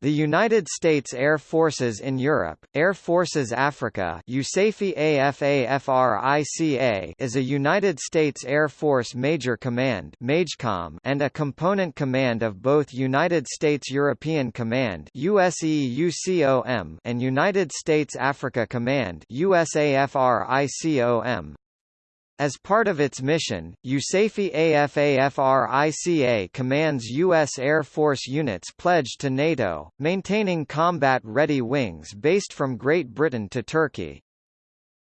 The United States Air Forces in Europe, Air Forces Africa AFAFRICA is a United States Air Force Major Command and a component command of both United States European Command and United States Africa Command USAFRICOM. As part of its mission, USAFE AFAFRICA commands U.S. Air Force units pledged to NATO, maintaining combat-ready wings based from Great Britain to Turkey.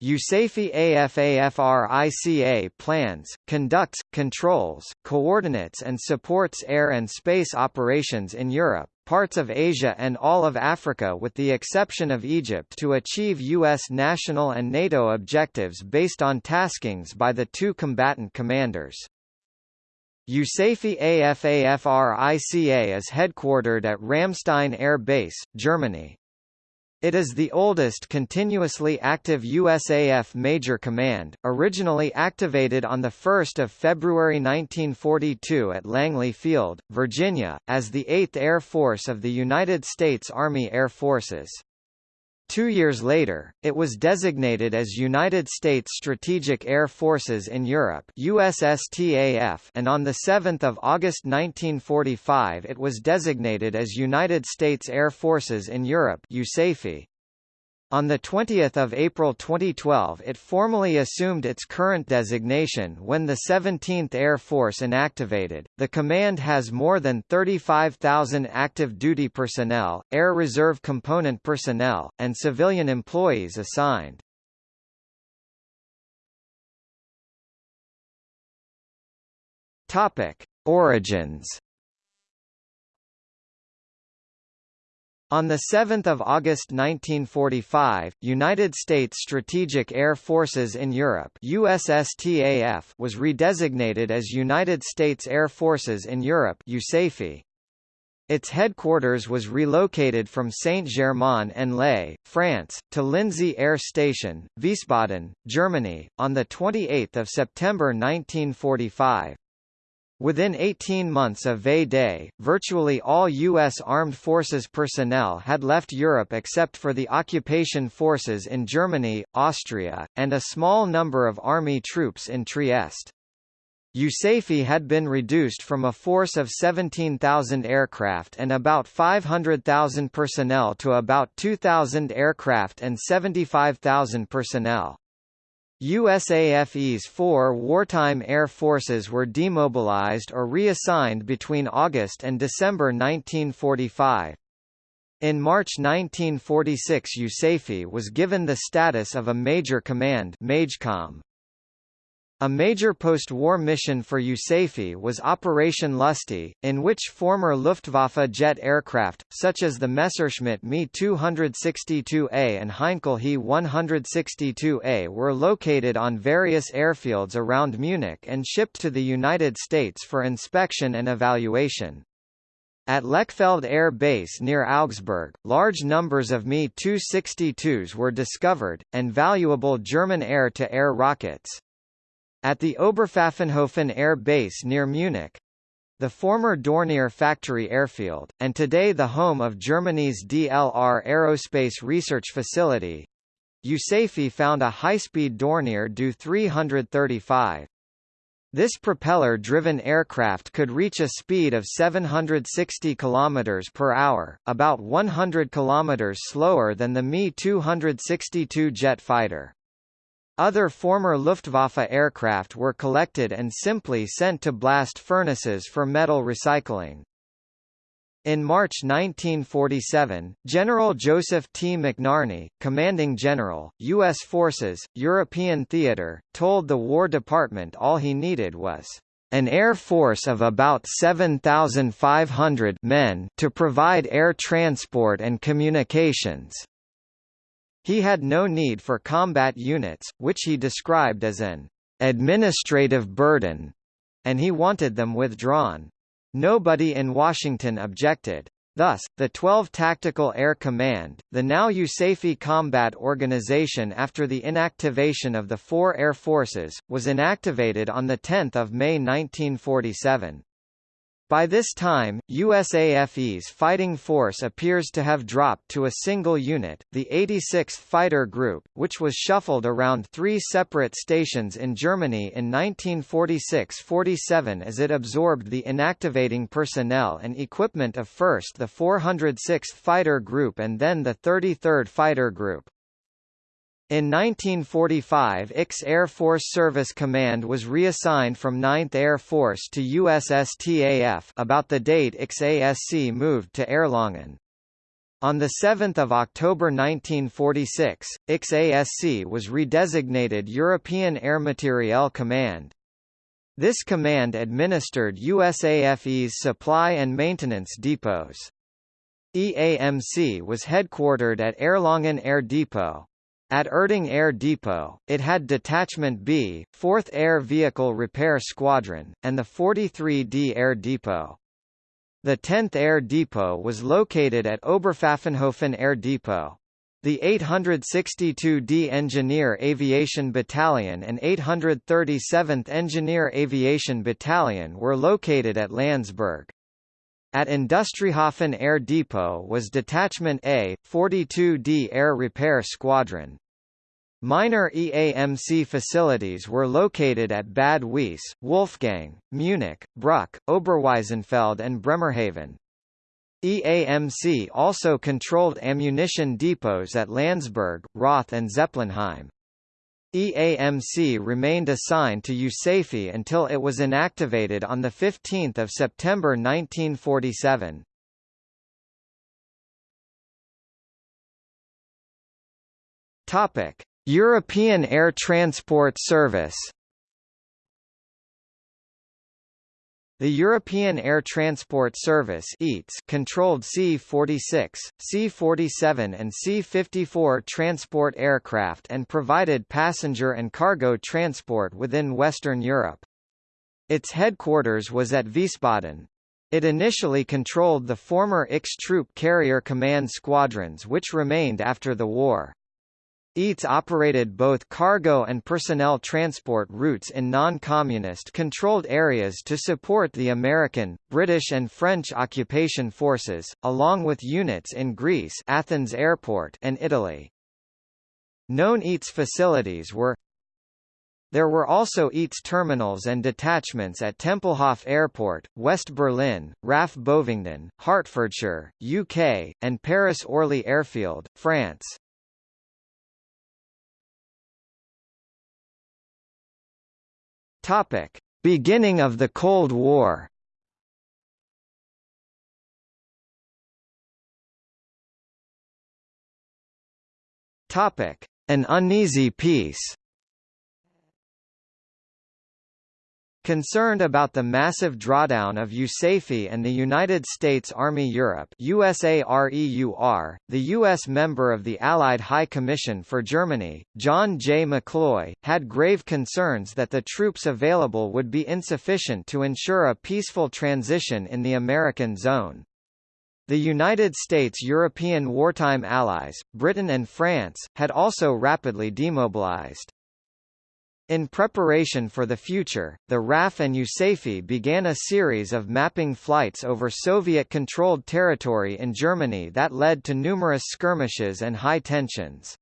USAFE AFAFRICA plans, conducts, controls, coordinates and supports air and space operations in Europe, parts of Asia and all of Africa with the exception of Egypt to achieve U.S. national and NATO objectives based on taskings by the two combatant commanders. USAFE AFAFRICA is headquartered at Ramstein Air Base, Germany. It is the oldest continuously active USAF Major Command, originally activated on 1 February 1942 at Langley Field, Virginia, as the 8th Air Force of the United States Army Air Forces. Two years later, it was designated as United States Strategic Air Forces in Europe USSTAF and on 7 August 1945 it was designated as United States Air Forces in Europe USAFE. On 20 April 2012 it formally assumed its current designation when the 17th Air Force inactivated. The command has more than 35,000 active duty personnel, Air Reserve component personnel, and civilian employees assigned. Topic: Origins On 7 August 1945, United States Strategic Air Forces in Europe USSTAF was redesignated as United States Air Forces in Europe USAFE. Its headquarters was relocated from Saint-Germain-en-Laye, France, to Lindsey Air Station, Wiesbaden, Germany, on 28 September 1945. Within 18 months of V-Day, virtually all U.S. Armed Forces personnel had left Europe except for the occupation forces in Germany, Austria, and a small number of Army troops in Trieste. USAFE had been reduced from a force of 17,000 aircraft and about 500,000 personnel to about 2,000 aircraft and 75,000 personnel. USAFE's four wartime air forces were demobilized or reassigned between August and December 1945. In March 1946 USAFE was given the status of a Major Command MAJCOM. A major post-war mission for USAFE was Operation Lusty, in which former Luftwaffe jet aircraft, such as the Messerschmitt Me 262A and Heinkel He 162A were located on various airfields around Munich and shipped to the United States for inspection and evaluation. At Lechfeld Air Base near Augsburg, large numbers of Me-262s were discovered, and valuable German air-to-air -air rockets. At the Oberpfaffenhofen Air Base near Munich, the former Dornier factory airfield, and today the home of Germany's DLR Aerospace Research Facility, USAFE found a high-speed Dornier Do 335. This propeller-driven aircraft could reach a speed of 760 km per hour, about 100 km slower than the Me-262 jet fighter. Other former Luftwaffe aircraft were collected and simply sent to blast furnaces for metal recycling. In March 1947, General Joseph T. McNarney, commanding general, U.S. Forces, European Theater, told the War Department all he needed was an air force of about 7,500 men to provide air transport and communications. He had no need for combat units, which he described as an administrative burden, and he wanted them withdrawn. Nobody in Washington objected. Thus, the 12 Tactical Air Command, the now USAFE Combat Organization after the inactivation of the four air forces, was inactivated on 10 May 1947. By this time, USAFE's fighting force appears to have dropped to a single unit, the 86th Fighter Group, which was shuffled around three separate stations in Germany in 1946–47 as it absorbed the inactivating personnel and equipment of first the 406th Fighter Group and then the 33rd Fighter Group. In 1945 IX Air Force Service Command was reassigned from 9th Air Force to USSTAF about the date IX-ASC moved to Erlangen. On 7 October 1946, IX-ASC was redesignated European Air Materiel Command. This command administered USAFE's supply and maintenance depots. EAMC was headquartered at Erlangen Air Depot. At Erding Air Depot, it had Detachment B, 4th Air Vehicle Repair Squadron, and the 43d Air Depot. The 10th Air Depot was located at Oberpfaffenhofen Air Depot. The 862d Engineer Aviation Battalion and 837th Engineer Aviation Battalion were located at Landsberg. At Industriehafen Air Depot was Detachment A, 42d Air Repair Squadron. Minor EAMC facilities were located at Bad Wiessee, Wolfgang, Munich, Bruck, Oberwiesenfeld and Bremerhaven. EAMC also controlled ammunition depots at Landsberg, Roth and Zeppelinheim. EAMC remained assigned to USAFE until it was inactivated on 15 September 1947. Topic: European Air Transport Service The European Air Transport Service EATS controlled C-46, C-47 and C-54 transport aircraft and provided passenger and cargo transport within Western Europe. Its headquarters was at Wiesbaden. It initially controlled the former IX Troop Carrier Command squadrons which remained after the war. EATS operated both cargo and personnel transport routes in non-communist controlled areas to support the American, British and French occupation forces, along with units in Greece Athens Airport and Italy. Known EATS facilities were there were also EATS terminals and detachments at Tempelhof Airport, West Berlin, RAF Bovingdon, Hertfordshire, UK, and Paris Orly Airfield, France. Topic: Beginning of the Cold War. Topic: An uneasy peace. Concerned about the massive drawdown of USAFE and the United States Army Europe USAREUR, the U.S. member of the Allied High Commission for Germany, John J. McCloy, had grave concerns that the troops available would be insufficient to ensure a peaceful transition in the American zone. The United States' European wartime allies, Britain and France, had also rapidly demobilized. In preparation for the future, the RAF and USAFE began a series of mapping flights over Soviet-controlled territory in Germany that led to numerous skirmishes and high tensions.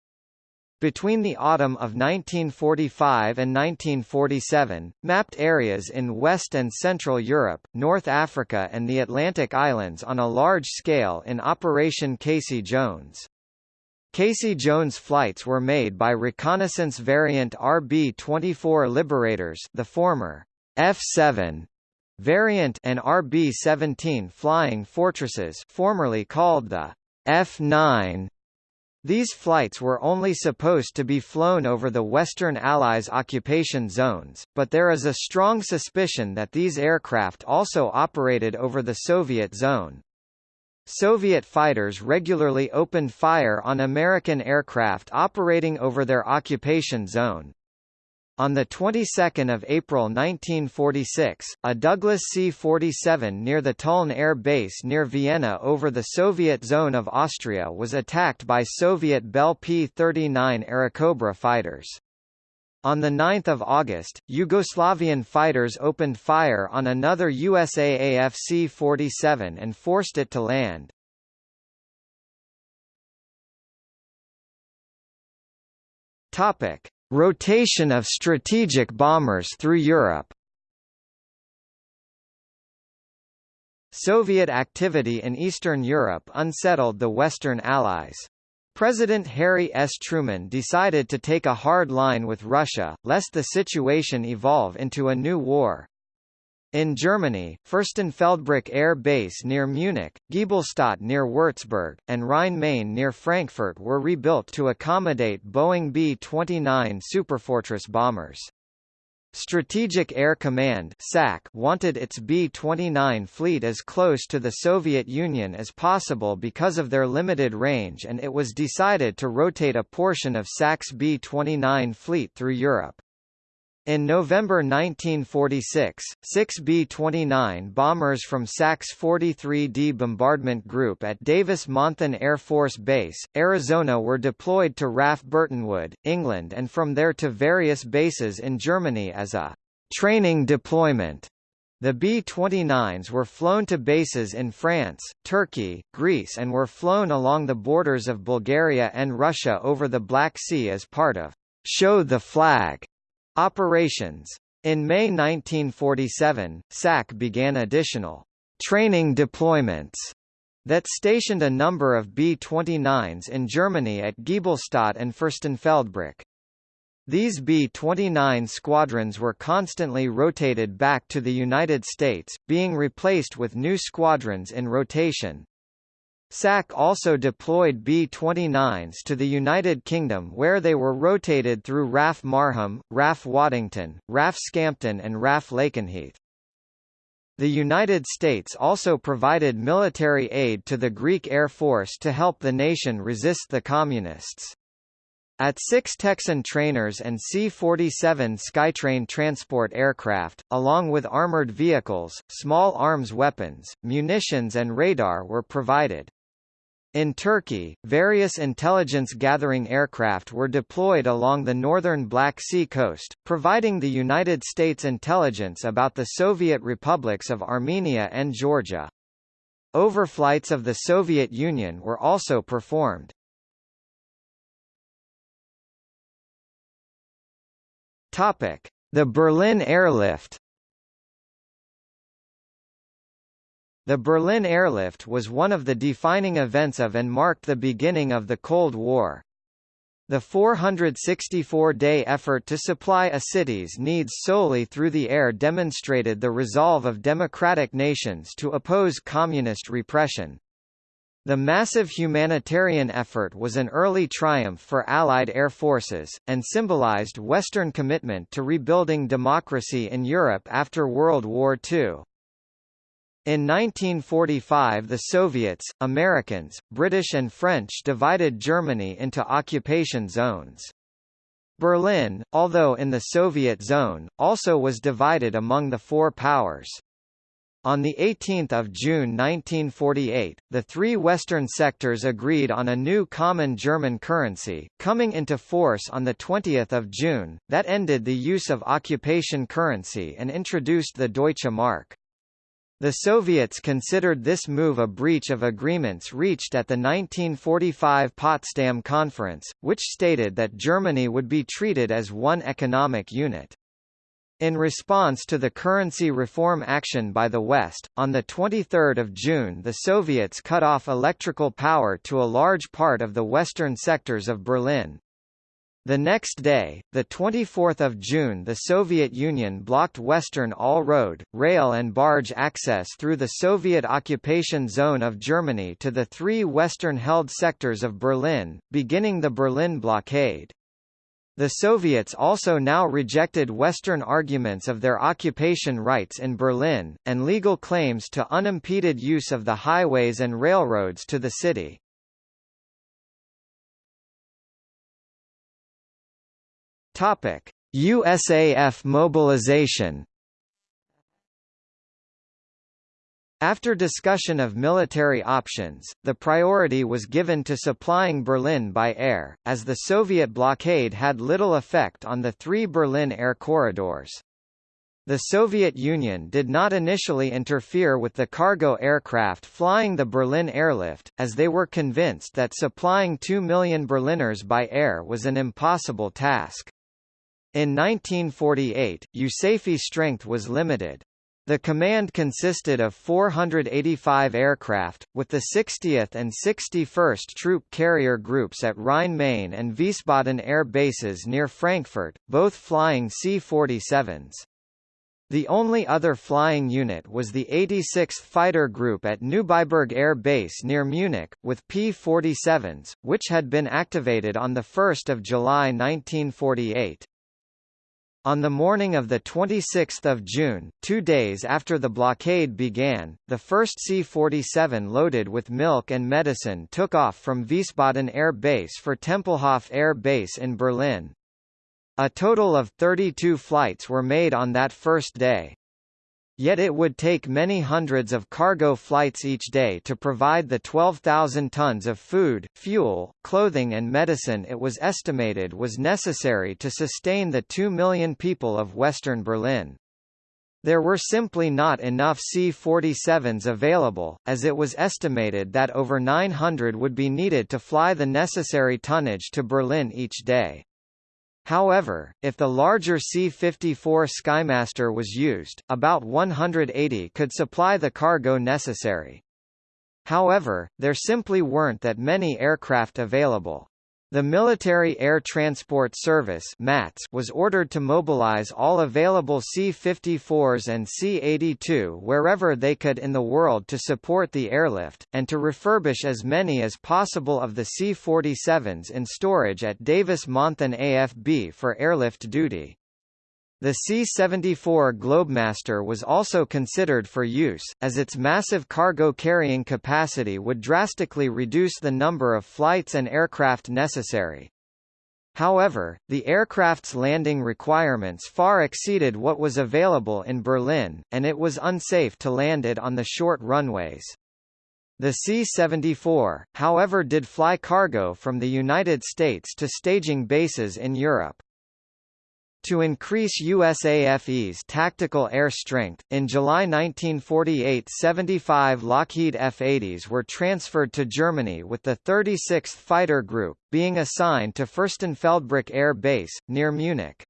Between the autumn of 1945 and 1947, mapped areas in West and Central Europe, North Africa and the Atlantic Islands on a large scale in Operation Casey Jones. Casey Jones flights were made by reconnaissance variant RB-24 Liberators the former F-7 variant and RB-17 Flying Fortresses formerly called the F-9 these flights were only supposed to be flown over the Western Allies' occupation zones, but there is a strong suspicion that these aircraft also operated over the Soviet zone. Soviet fighters regularly opened fire on American aircraft operating over their occupation zone. On the 22nd of April 1946, a Douglas C-47 near the Tulln Air Base near Vienna over the Soviet zone of Austria was attacked by Soviet Bell P-39 Airacobra fighters. On 9 August, Yugoslavian fighters opened fire on another USAAF C-47 and forced it to land. Topic: Rotation of strategic bombers through Europe. Soviet activity in Eastern Europe unsettled the Western Allies. President Harry S. Truman decided to take a hard line with Russia, lest the situation evolve into a new war. In Germany, Fürstenfeldbruck Air Base near Munich, Giebelstadt near Würzburg, and Rhein-Main near Frankfurt were rebuilt to accommodate Boeing B-29 Superfortress bombers. Strategic Air Command SAC wanted its B-29 fleet as close to the Soviet Union as possible because of their limited range and it was decided to rotate a portion of SAC's B-29 fleet through Europe. In November 1946, six B-29 bombers from SAC's 43D Bombardment Group at Davis-Monthan Air Force Base, Arizona were deployed to RAF Burtonwood, England and from there to various bases in Germany as a training deployment. The B-29s were flown to bases in France, Turkey, Greece and were flown along the borders of Bulgaria and Russia over the Black Sea as part of Show the Flag Operations. In May 1947, SAC began additional training deployments that stationed a number of B-29s in Germany at Giebelstadt and Fürstenfeldbruck. These B-29 squadrons were constantly rotated back to the United States, being replaced with new squadrons in rotation, SAC also deployed B-29s to the United Kingdom where they were rotated through RAF Marham, RAF Waddington, RAF Scampton and RAF Lakenheath. The United States also provided military aid to the Greek Air Force to help the nation resist the Communists. AT-6 Texan trainers and C-47 Skytrain transport aircraft, along with armored vehicles, small arms weapons, munitions and radar were provided. In Turkey, various intelligence-gathering aircraft were deployed along the northern Black Sea coast, providing the United States intelligence about the Soviet republics of Armenia and Georgia. Overflights of the Soviet Union were also performed. The Berlin airlift The Berlin airlift was one of the defining events of and marked the beginning of the Cold War. The 464-day effort to supply a city's needs solely through the air demonstrated the resolve of democratic nations to oppose communist repression. The massive humanitarian effort was an early triumph for Allied air forces, and symbolized Western commitment to rebuilding democracy in Europe after World War II. In 1945 the Soviets, Americans, British and French divided Germany into occupation zones. Berlin, although in the Soviet zone, also was divided among the four powers. On 18 June 1948, the three Western sectors agreed on a new common German currency, coming into force on 20 June, that ended the use of occupation currency and introduced the Deutsche Mark. The Soviets considered this move a breach of agreements reached at the 1945 Potsdam Conference, which stated that Germany would be treated as one economic unit. In response to the currency reform action by the West, on 23 June the Soviets cut off electrical power to a large part of the western sectors of Berlin. The next day, the 24th of June the Soviet Union blocked western all-road, rail and barge access through the Soviet occupation zone of Germany to the three western-held sectors of Berlin, beginning the Berlin blockade. The Soviets also now rejected Western arguments of their occupation rights in Berlin, and legal claims to unimpeded use of the highways and railroads to the city. Topic: USAF mobilization After discussion of military options, the priority was given to supplying Berlin by air, as the Soviet blockade had little effect on the three Berlin air corridors. The Soviet Union did not initially interfere with the cargo aircraft flying the Berlin airlift, as they were convinced that supplying 2 million Berliners by air was an impossible task. In 1948, USAFE strength was limited. The command consisted of 485 aircraft, with the 60th and 61st Troop Carrier Groups at Rhein-Main and Wiesbaden air bases near Frankfurt, both flying C-47s. The only other flying unit was the 86th Fighter Group at Neubiberg Air Base near Munich, with P-47s, which had been activated on 1 July 1948. On the morning of 26 June, two days after the blockade began, the first C-47 loaded with milk and medicine took off from Wiesbaden Air Base for Tempelhof Air Base in Berlin. A total of 32 flights were made on that first day. Yet it would take many hundreds of cargo flights each day to provide the 12,000 tons of food, fuel, clothing and medicine it was estimated was necessary to sustain the 2 million people of western Berlin. There were simply not enough C-47s available, as it was estimated that over 900 would be needed to fly the necessary tonnage to Berlin each day. However, if the larger C-54 Skymaster was used, about 180 could supply the cargo necessary. However, there simply weren't that many aircraft available. The Military Air Transport Service was ordered to mobilize all available C-54s and C-82 wherever they could in the world to support the airlift, and to refurbish as many as possible of the C-47s in storage at Davis-Monthan AFB for airlift duty. The C-74 Globemaster was also considered for use, as its massive cargo carrying capacity would drastically reduce the number of flights and aircraft necessary. However, the aircraft's landing requirements far exceeded what was available in Berlin, and it was unsafe to land it on the short runways. The C-74, however did fly cargo from the United States to staging bases in Europe. To increase USAFE's tactical air strength, in July 1948 75 Lockheed F-80s were transferred to Germany with the 36th Fighter Group, being assigned to Fürstenfeldbruck Air Base, near Munich.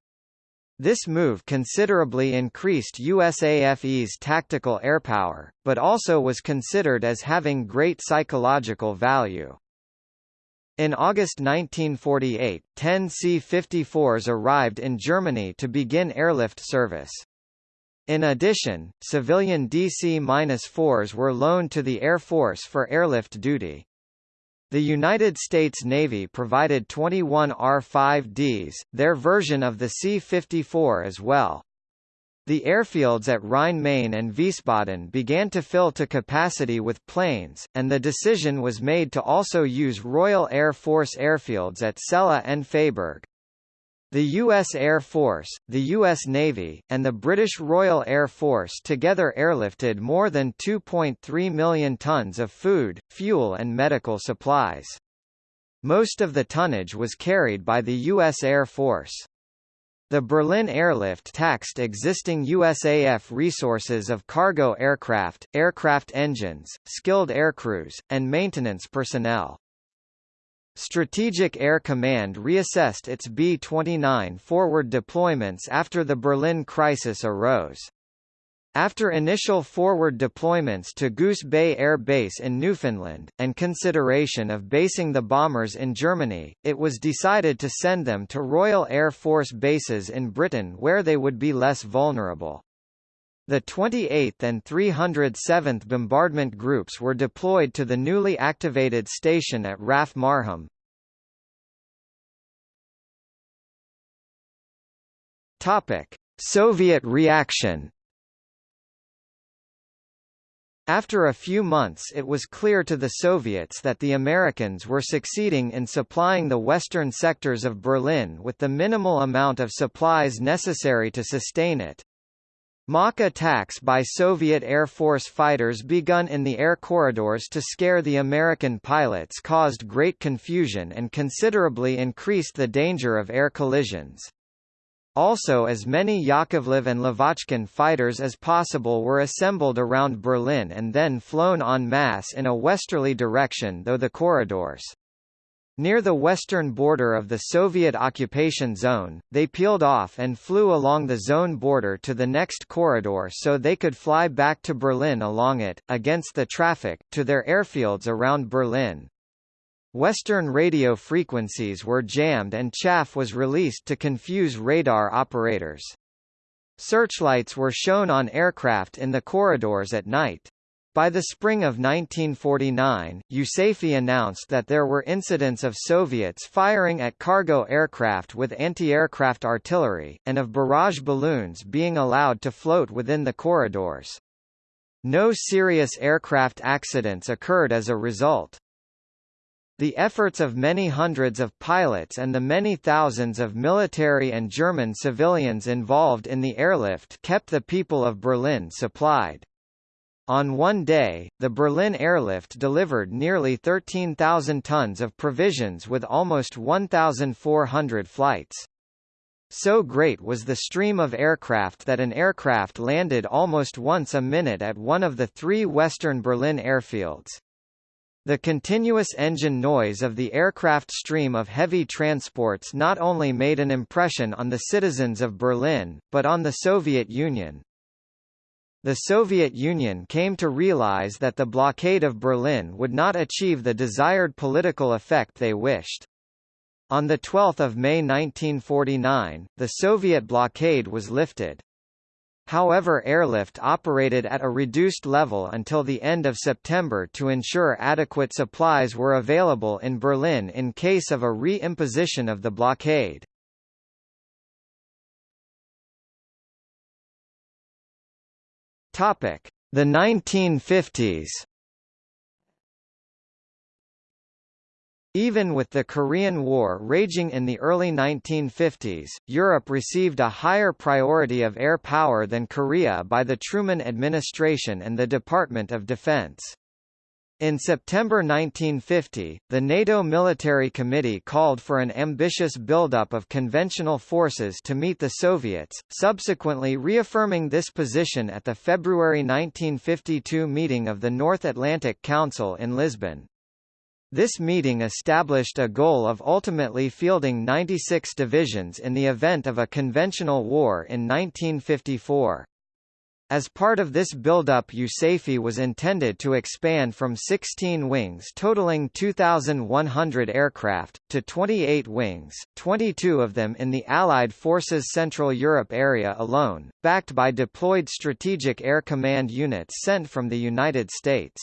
This move considerably increased USAFE's tactical airpower, but also was considered as having great psychological value. In August 1948, 10 C-54s arrived in Germany to begin airlift service. In addition, civilian DC-4s were loaned to the Air Force for airlift duty. The United States Navy provided 21 R-5Ds, their version of the C-54 as well. The airfields at Rhein-Main and Wiesbaden began to fill to capacity with planes, and the decision was made to also use Royal Air Force airfields at Celle and Freiburg. The U.S. Air Force, the U.S. Navy, and the British Royal Air Force together airlifted more than 2.3 million tons of food, fuel and medical supplies. Most of the tonnage was carried by the U.S. Air Force. The Berlin airlift taxed existing USAF resources of cargo aircraft, aircraft engines, skilled aircrews, and maintenance personnel. Strategic Air Command reassessed its B-29 forward deployments after the Berlin crisis arose. After initial forward deployments to Goose Bay Air Base in Newfoundland, and consideration of basing the bombers in Germany, it was decided to send them to Royal Air Force bases in Britain where they would be less vulnerable. The 28th and 307th Bombardment Groups were deployed to the newly activated station at RAF Marham. Soviet reaction after a few months it was clear to the Soviets that the Americans were succeeding in supplying the western sectors of Berlin with the minimal amount of supplies necessary to sustain it. Mock attacks by Soviet Air Force fighters begun in the air corridors to scare the American pilots caused great confusion and considerably increased the danger of air collisions. Also as many Yakovlev and Lavochkin fighters as possible were assembled around Berlin and then flown en masse in a westerly direction though the corridors Near the western border of the Soviet occupation zone, they peeled off and flew along the zone border to the next corridor so they could fly back to Berlin along it, against the traffic, to their airfields around Berlin. Western radio frequencies were jammed and chaff was released to confuse radar operators. Searchlights were shown on aircraft in the corridors at night. By the spring of 1949, USAFE announced that there were incidents of Soviets firing at cargo aircraft with anti-aircraft artillery, and of barrage balloons being allowed to float within the corridors. No serious aircraft accidents occurred as a result. The efforts of many hundreds of pilots and the many thousands of military and German civilians involved in the airlift kept the people of Berlin supplied. On one day, the Berlin airlift delivered nearly 13,000 tons of provisions with almost 1,400 flights. So great was the stream of aircraft that an aircraft landed almost once a minute at one of the three western Berlin airfields. The continuous engine noise of the aircraft stream of heavy transports not only made an impression on the citizens of Berlin, but on the Soviet Union. The Soviet Union came to realize that the blockade of Berlin would not achieve the desired political effect they wished. On 12 May 1949, the Soviet blockade was lifted. However airlift operated at a reduced level until the end of September to ensure adequate supplies were available in Berlin in case of a re-imposition of the blockade. The 1950s. Even with the Korean War raging in the early 1950s, Europe received a higher priority of air power than Korea by the Truman administration and the Department of Defense. In September 1950, the NATO Military Committee called for an ambitious buildup of conventional forces to meet the Soviets, subsequently reaffirming this position at the February 1952 meeting of the North Atlantic Council in Lisbon. This meeting established a goal of ultimately fielding 96 divisions in the event of a conventional war in 1954. As part of this build-up USAFE was intended to expand from 16 wings totaling 2,100 aircraft, to 28 wings, 22 of them in the Allied Forces Central Europe area alone, backed by deployed Strategic Air Command units sent from the United States.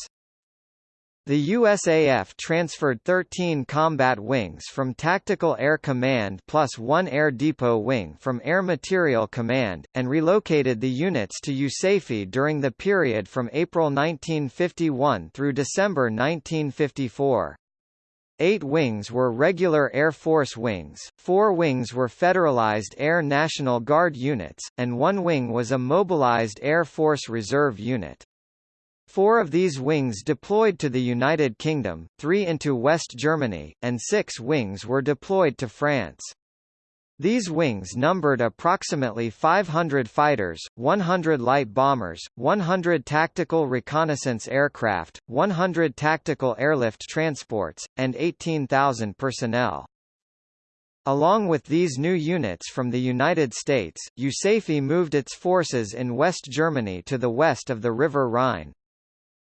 The USAF transferred 13 combat wings from Tactical Air Command plus one Air Depot wing from Air Materiel Command, and relocated the units to USAFE during the period from April 1951 through December 1954. Eight wings were regular Air Force wings, four wings were Federalized Air National Guard units, and one wing was a mobilized Air Force Reserve unit. Four of these wings deployed to the United Kingdom, three into West Germany, and six wings were deployed to France. These wings numbered approximately 500 fighters, 100 light bombers, 100 tactical reconnaissance aircraft, 100 tactical airlift transports, and 18,000 personnel. Along with these new units from the United States, USAFE moved its forces in West Germany to the west of the River Rhine.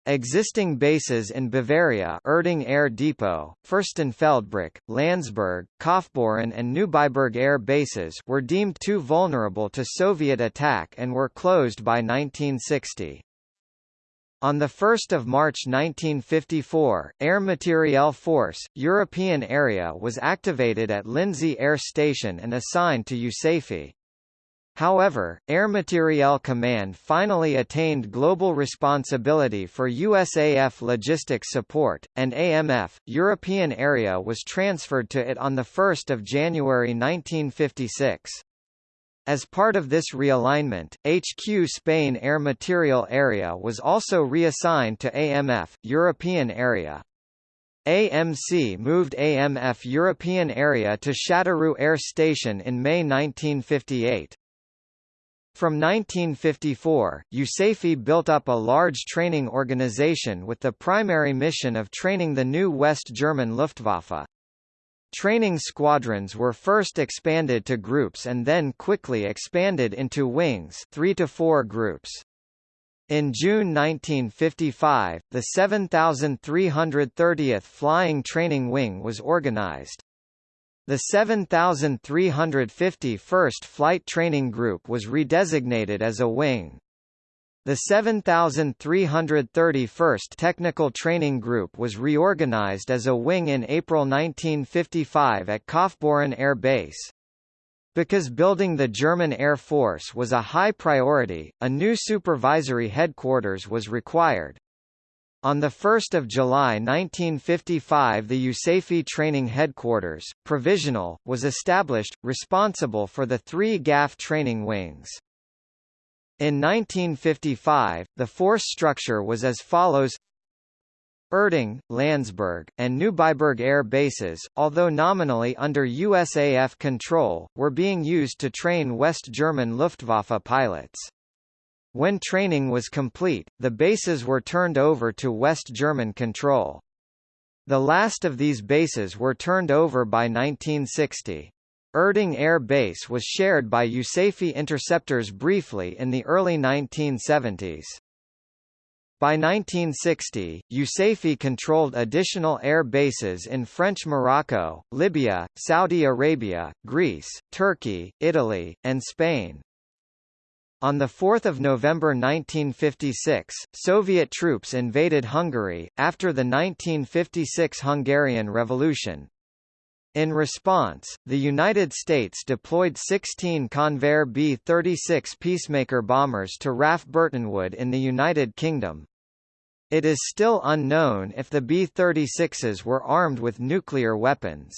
Existing bases in Bavaria Erding Air Depot, Fürstenfeldbruck, Landsberg, Kaufbeuren and Neubiberg air bases were deemed too vulnerable to Soviet attack and were closed by 1960. On 1 March 1954, Air Materiel Force, European Area was activated at Lindsey Air Station and assigned to USAFE. However, Air Materiel Command finally attained global responsibility for USAF logistics support, and AMF, European Area was transferred to it on 1 January 1956. As part of this realignment, HQ Spain Air Materiel Area was also reassigned to AMF, European Area. AMC moved AMF European Area to Châteauroux Air Station in May 1958. From 1954, USAFE built up a large training organization with the primary mission of training the new West German Luftwaffe. Training squadrons were first expanded to groups and then quickly expanded into wings 3 to 4 groups. In June 1955, the 7,330th Flying Training Wing was organized. The 7,351st Flight Training Group was redesignated as a wing. The 7,331st Technical Training Group was reorganized as a wing in April 1955 at Kaufbeuren Air Base. Because building the German Air Force was a high priority, a new supervisory headquarters was required. On 1 July 1955 the USAFE Training Headquarters, provisional, was established, responsible for the three GAF training wings. In 1955, the force structure was as follows Erding, Landsberg, and Neubiberg air bases, although nominally under USAF control, were being used to train West German Luftwaffe pilots. When training was complete, the bases were turned over to West German control. The last of these bases were turned over by 1960. Erding Air Base was shared by USAFE interceptors briefly in the early 1970s. By 1960, USAFE controlled additional air bases in French Morocco, Libya, Saudi Arabia, Greece, Turkey, Italy, and Spain. On 4 November 1956, Soviet troops invaded Hungary, after the 1956 Hungarian Revolution, in response, the United States deployed 16 Convair B-36 Peacemaker bombers to RAF Burtonwood in the United Kingdom. It is still unknown if the B-36s were armed with nuclear weapons.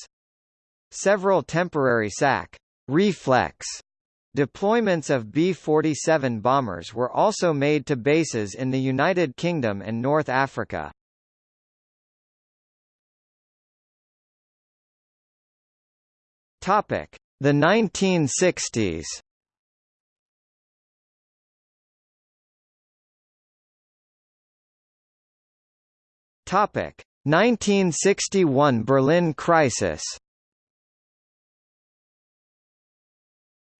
Several temporary SAC reflex deployments of B-47 bombers were also made to bases in the United Kingdom and North Africa. Topic: The 1960s. Topic: 1961 Berlin crisis.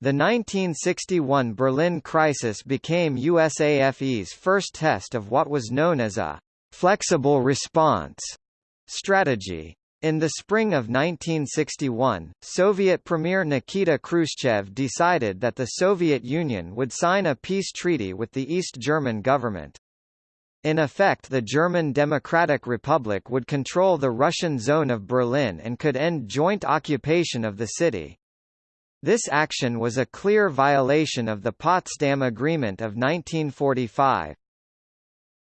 The 1961 Berlin crisis became USAFE's first test of what was known as a flexible response strategy. In the spring of 1961, Soviet Premier Nikita Khrushchev decided that the Soviet Union would sign a peace treaty with the East German government. In effect the German Democratic Republic would control the Russian zone of Berlin and could end joint occupation of the city. This action was a clear violation of the Potsdam Agreement of 1945.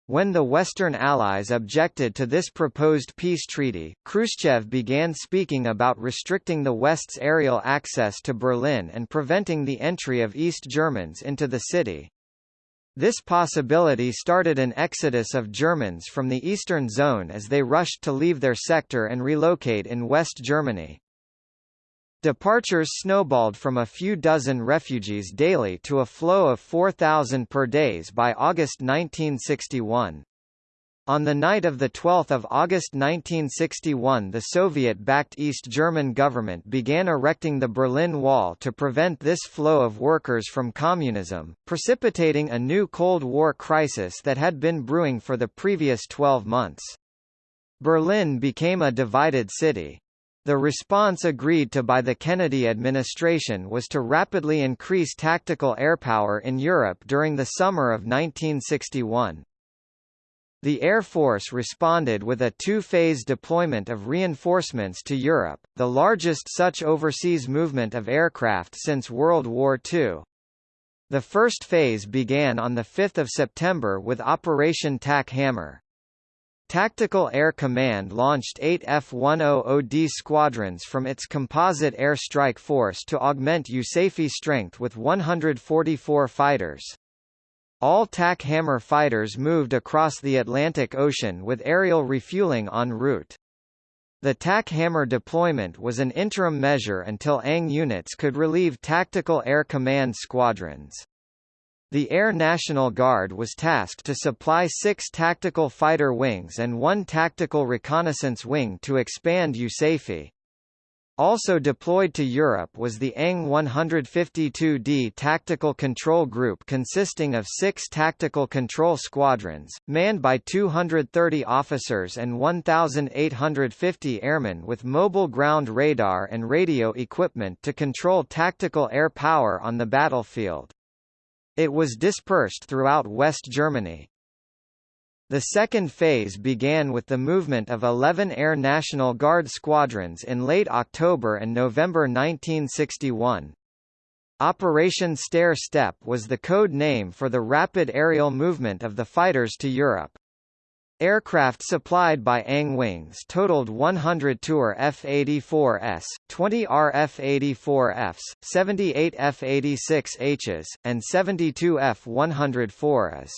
When the Western Allies objected to this proposed peace treaty, Khrushchev began speaking about restricting the West's aerial access to Berlin and preventing the entry of East Germans into the city. This possibility started an exodus of Germans from the eastern zone as they rushed to leave their sector and relocate in West Germany. Departures snowballed from a few dozen refugees daily to a flow of 4,000 per days by August 1961. On the night of 12 August 1961 the Soviet-backed East German government began erecting the Berlin Wall to prevent this flow of workers from communism, precipitating a new Cold War crisis that had been brewing for the previous 12 months. Berlin became a divided city. The response agreed to by the Kennedy administration was to rapidly increase tactical airpower in Europe during the summer of 1961. The Air Force responded with a two-phase deployment of reinforcements to Europe, the largest such overseas movement of aircraft since World War II. The first phase began on 5 September with Operation Tack Hammer. Tactical Air Command launched eight F-100D squadrons from its Composite Air Strike Force to augment USAFE strength with 144 fighters. All TAC Hammer fighters moved across the Atlantic Ocean with aerial refueling en route. The TAC Hammer deployment was an interim measure until ANG units could relieve Tactical Air Command squadrons. The Air National Guard was tasked to supply six tactical fighter wings and one tactical reconnaissance wing to expand USAFE. Also deployed to Europe was the ANG 152D Tactical Control Group consisting of six tactical control squadrons, manned by 230 officers and 1,850 airmen with mobile ground radar and radio equipment to control tactical air power on the battlefield. It was dispersed throughout West Germany. The second phase began with the movement of 11 Air National Guard squadrons in late October and November 1961. Operation Stair Step was the code name for the rapid aerial movement of the fighters to Europe. Aircraft supplied by ANG Wings totaled 100 Tour F-84s, 20 RF-84Fs, 78 F-86Hs, and 72 F-104s.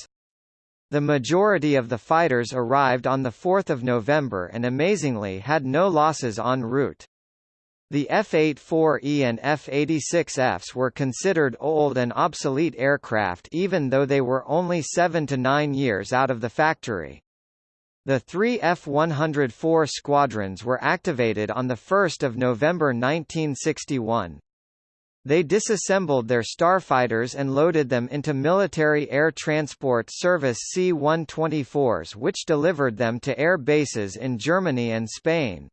The majority of the fighters arrived on 4 November and amazingly had no losses en route. The F-84E and F-86Fs were considered old and obsolete aircraft even though they were only 7 to 9 years out of the factory. The three F-104 squadrons were activated on 1 November 1961. They disassembled their starfighters and loaded them into Military Air Transport Service C-124s which delivered them to air bases in Germany and Spain.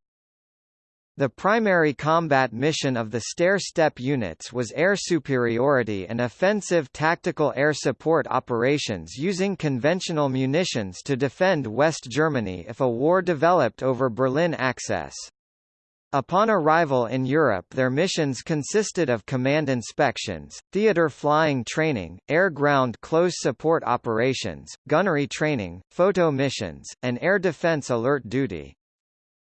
The primary combat mission of the stair-step units was air superiority and offensive tactical air support operations using conventional munitions to defend West Germany if a war developed over Berlin access. Upon arrival in Europe their missions consisted of command inspections, theater flying training, air-ground close support operations, gunnery training, photo missions, and air defense alert duty.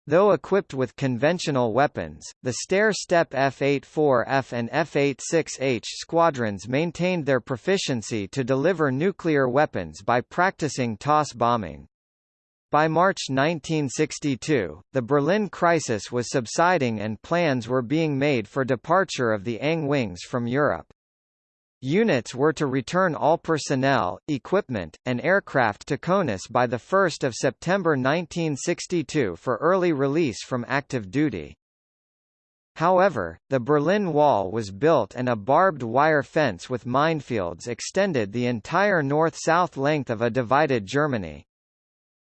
Though equipped with conventional weapons, the stair-step F-84F and F-86H squadrons maintained their proficiency to deliver nuclear weapons by practicing toss bombing. By March 1962, the Berlin crisis was subsiding and plans were being made for departure of the ANG wings from Europe. Units were to return all personnel, equipment, and aircraft to CONUS by 1 September 1962 for early release from active duty. However, the Berlin Wall was built and a barbed wire fence with minefields extended the entire north-south length of a divided Germany.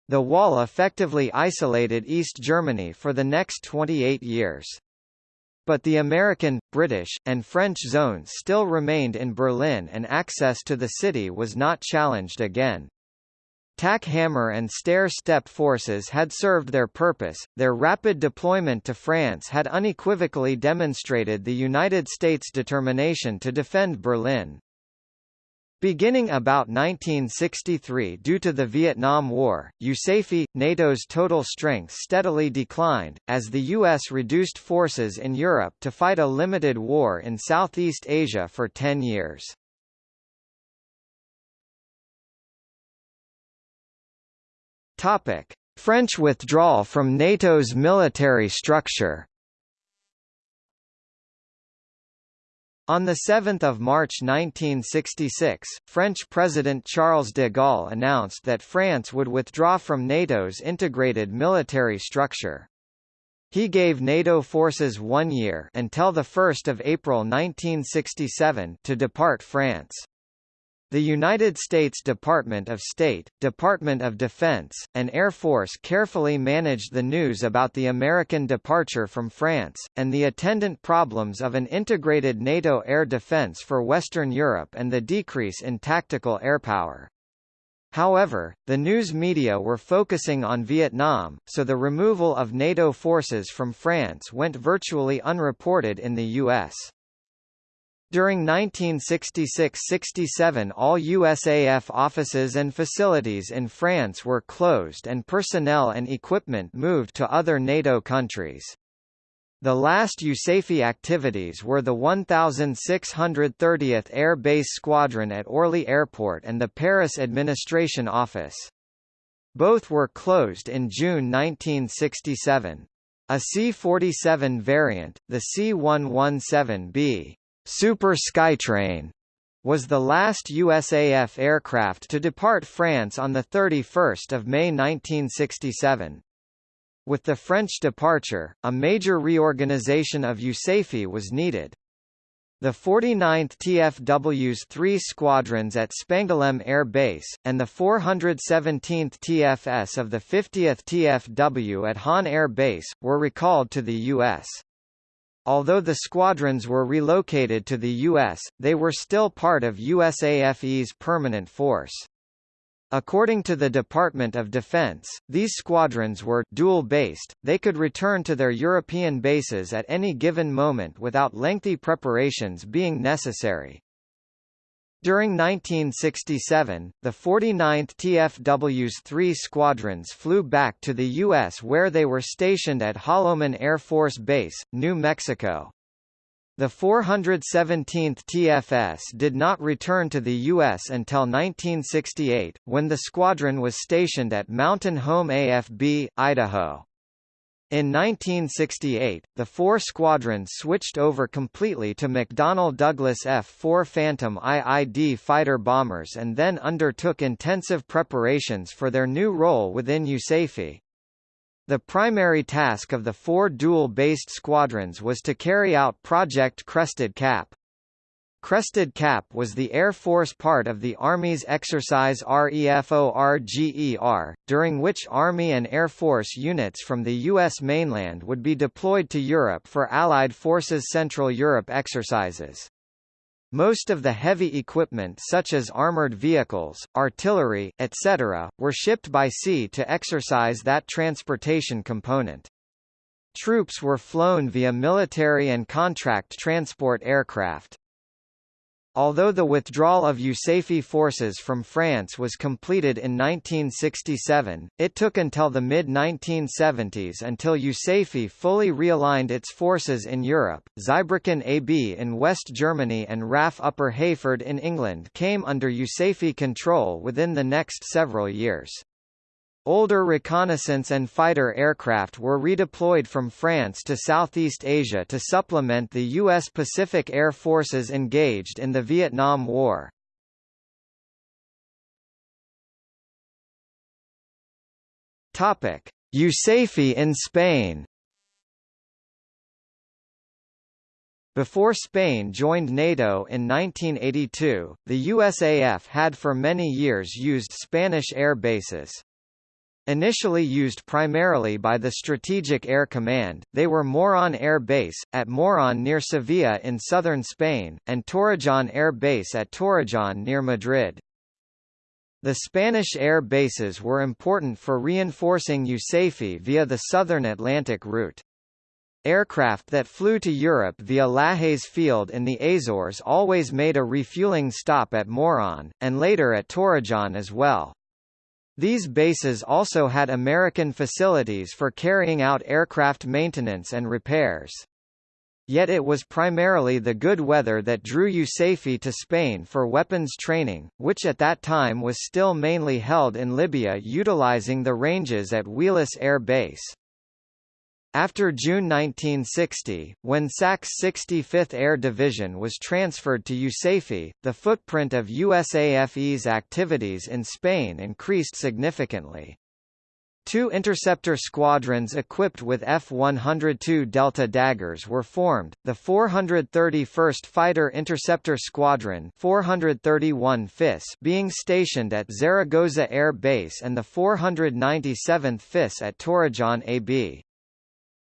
The wall effectively isolated East Germany for the next 28 years. But the American, British, and French zones still remained in Berlin and access to the city was not challenged again. TAC Hammer and Stair Step forces had served their purpose, their rapid deployment to France had unequivocally demonstrated the United States' determination to defend Berlin. Beginning about 1963 due to the Vietnam War, USAFE, NATO's total strength steadily declined, as the U.S. reduced forces in Europe to fight a limited war in Southeast Asia for ten years. French withdrawal from NATO's military structure On 7 March 1966, French President Charles de Gaulle announced that France would withdraw from NATO's integrated military structure. He gave NATO forces one year until 1 April 1967 to depart France. The United States Department of State, Department of Defense, and Air Force carefully managed the news about the American departure from France, and the attendant problems of an integrated NATO air defense for Western Europe and the decrease in tactical airpower. However, the news media were focusing on Vietnam, so the removal of NATO forces from France went virtually unreported in the U.S. During 1966–67 all USAF offices and facilities in France were closed and personnel and equipment moved to other NATO countries. The last USAFE activities were the 1630th Air Base Squadron at Orly Airport and the Paris Administration Office. Both were closed in June 1967. A C-47 variant, the C-117B Super Skytrain was the last USAF aircraft to depart France on 31 May 1967. With the French departure, a major reorganization of USAFE was needed. The 49th TFW's three squadrons at Spangdahlem Air Base, and the 417th TFS of the 50th TFW at Hahn Air Base, were recalled to the U.S. Although the squadrons were relocated to the U.S., they were still part of USAFE's permanent force. According to the Department of Defense, these squadrons were dual-based, they could return to their European bases at any given moment without lengthy preparations being necessary. During 1967, the 49th TFW's three squadrons flew back to the U.S. where they were stationed at Holloman Air Force Base, New Mexico. The 417th TFS did not return to the U.S. until 1968, when the squadron was stationed at Mountain Home AFB, Idaho. In 1968, the four squadrons switched over completely to McDonnell Douglas F-4 Phantom IID fighter bombers and then undertook intensive preparations for their new role within USAFE. The primary task of the four dual-based squadrons was to carry out Project Crested Cap. Crested Cap was the Air Force part of the Army's exercise REFORGER, during which Army and Air Force units from the U.S. mainland would be deployed to Europe for Allied Forces Central Europe exercises. Most of the heavy equipment such as armored vehicles, artillery, etc., were shipped by sea to exercise that transportation component. Troops were flown via military and contract transport aircraft. Although the withdrawal of USAFE forces from France was completed in 1967, it took until the mid-1970s until USAFE fully realigned its forces in Europe. Zweibrücken AB in West Germany and RAF Upper Heyford in England came under USAFE control within the next several years. Older reconnaissance and fighter aircraft were redeployed from France to Southeast Asia to supplement the U.S. Pacific Air Forces engaged in the Vietnam War. USAFE in Spain Before Spain joined NATO in 1982, the USAF had for many years used Spanish air bases. Initially used primarily by the Strategic Air Command, they were Moron Air Base, at Moron near Sevilla in southern Spain, and Torrejon Air Base at Torrejon near Madrid. The Spanish air bases were important for reinforcing USAFE via the southern Atlantic route. Aircraft that flew to Europe via Lajes Field in the Azores always made a refueling stop at Moron, and later at Torrejon as well. These bases also had American facilities for carrying out aircraft maintenance and repairs. Yet it was primarily the good weather that drew USAFE to Spain for weapons training, which at that time was still mainly held in Libya utilizing the ranges at Wheelus Air Base. After June 1960, when SAC's 65th Air Division was transferred to USAFE, the footprint of USAFE's activities in Spain increased significantly. Two interceptor squadrons equipped with F-102 Delta Daggers were formed, the 431st Fighter Interceptor Squadron 431 FIS being stationed at Zaragoza Air Base and the 497th FIS at Torrejon AB.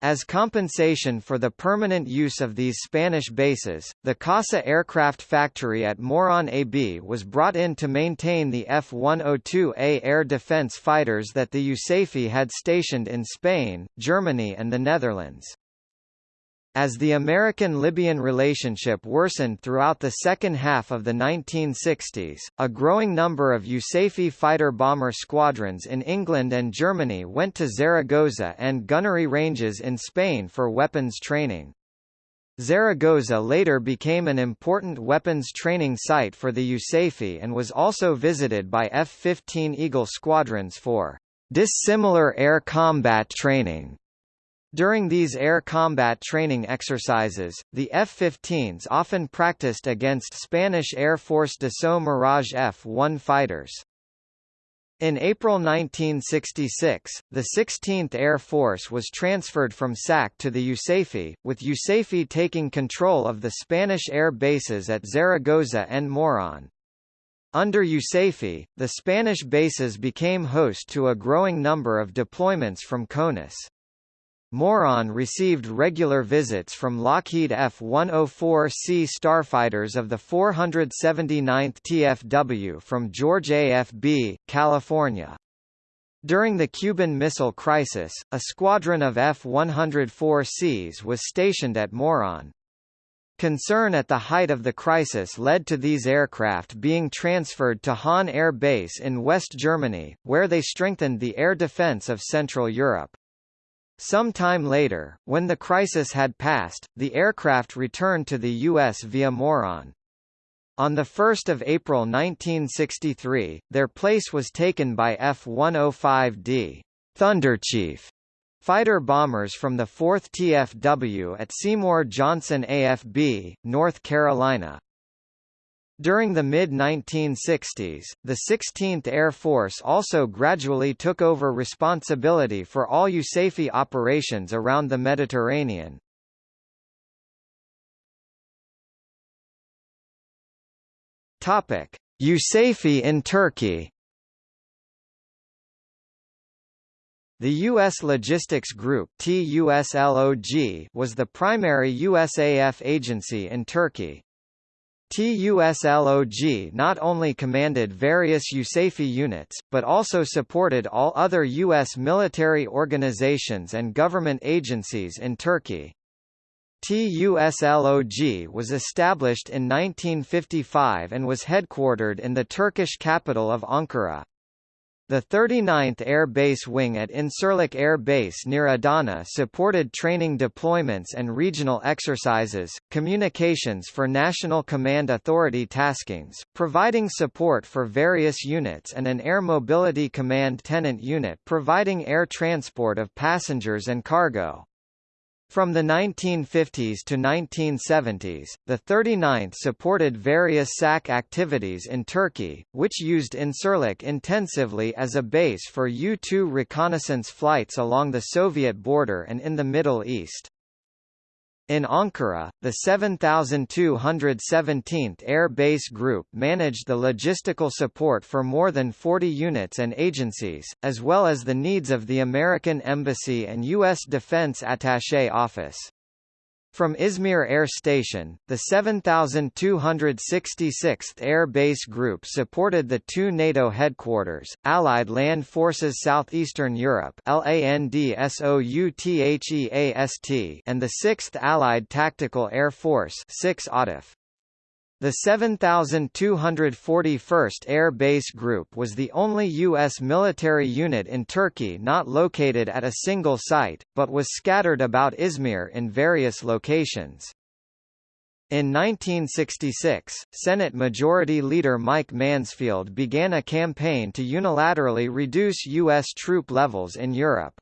As compensation for the permanent use of these Spanish bases, the CASA aircraft factory at Moron AB was brought in to maintain the F-102A air defense fighters that the USAFE had stationed in Spain, Germany and the Netherlands. As the American-Libyan relationship worsened throughout the second half of the 1960s, a growing number of USAFE fighter-bomber squadrons in England and Germany went to Zaragoza and gunnery ranges in Spain for weapons training. Zaragoza later became an important weapons training site for the USAFE and was also visited by F-15 Eagle squadrons for dissimilar air combat training. During these air combat training exercises, the F-15s often practiced against Spanish Air Force Dassault Mirage F-1 fighters. In April 1966, the 16th Air Force was transferred from SAC to the USAFE, with USAFE taking control of the Spanish air bases at Zaragoza and Moron. Under USAFE, the Spanish bases became host to a growing number of deployments from CONUS. Moron received regular visits from Lockheed F-104C starfighters of the 479th TFW from George AFB, California. During the Cuban Missile Crisis, a squadron of F-104Cs was stationed at Moron. Concern at the height of the crisis led to these aircraft being transferred to Hahn Air Base in West Germany, where they strengthened the air defense of Central Europe. Some time later, when the crisis had passed, the aircraft returned to the U.S. via Moron. On 1 April 1963, their place was taken by F-105D Thunderchief fighter bombers from the 4th TFW at Seymour Johnson AFB, North Carolina. During the mid-1960s, the 16th Air Force also gradually took over responsibility for all USAFE operations around the Mediterranean. USAFE in Turkey. The U.S. Logistics Group was the primary USAF agency in Turkey. TUSLOG not only commanded various USAFE units, but also supported all other U.S. military organizations and government agencies in Turkey. TUSLOG was established in 1955 and was headquartered in the Turkish capital of Ankara. The 39th Air Base Wing at Incirlik Air Base near Adana supported training deployments and regional exercises, communications for National Command Authority taskings, providing support for various units and an Air Mobility Command Tenant unit providing air transport of passengers and cargo. From the 1950s to 1970s, the 39th supported various SAC activities in Turkey, which used Incirlik intensively as a base for U-2 reconnaissance flights along the Soviet border and in the Middle East. In Ankara, the 7217th Air Base Group managed the logistical support for more than 40 units and agencies, as well as the needs of the American Embassy and U.S. Defense Attaché Office. From Izmir Air Station, the 7266th Air Base Group supported the two NATO headquarters, Allied Land Forces Southeastern Europe and the 6th Allied Tactical Air Force 6 ATAF. The 7241st Air Base Group was the only U.S. military unit in Turkey not located at a single site, but was scattered about Izmir in various locations. In 1966, Senate Majority Leader Mike Mansfield began a campaign to unilaterally reduce U.S. troop levels in Europe.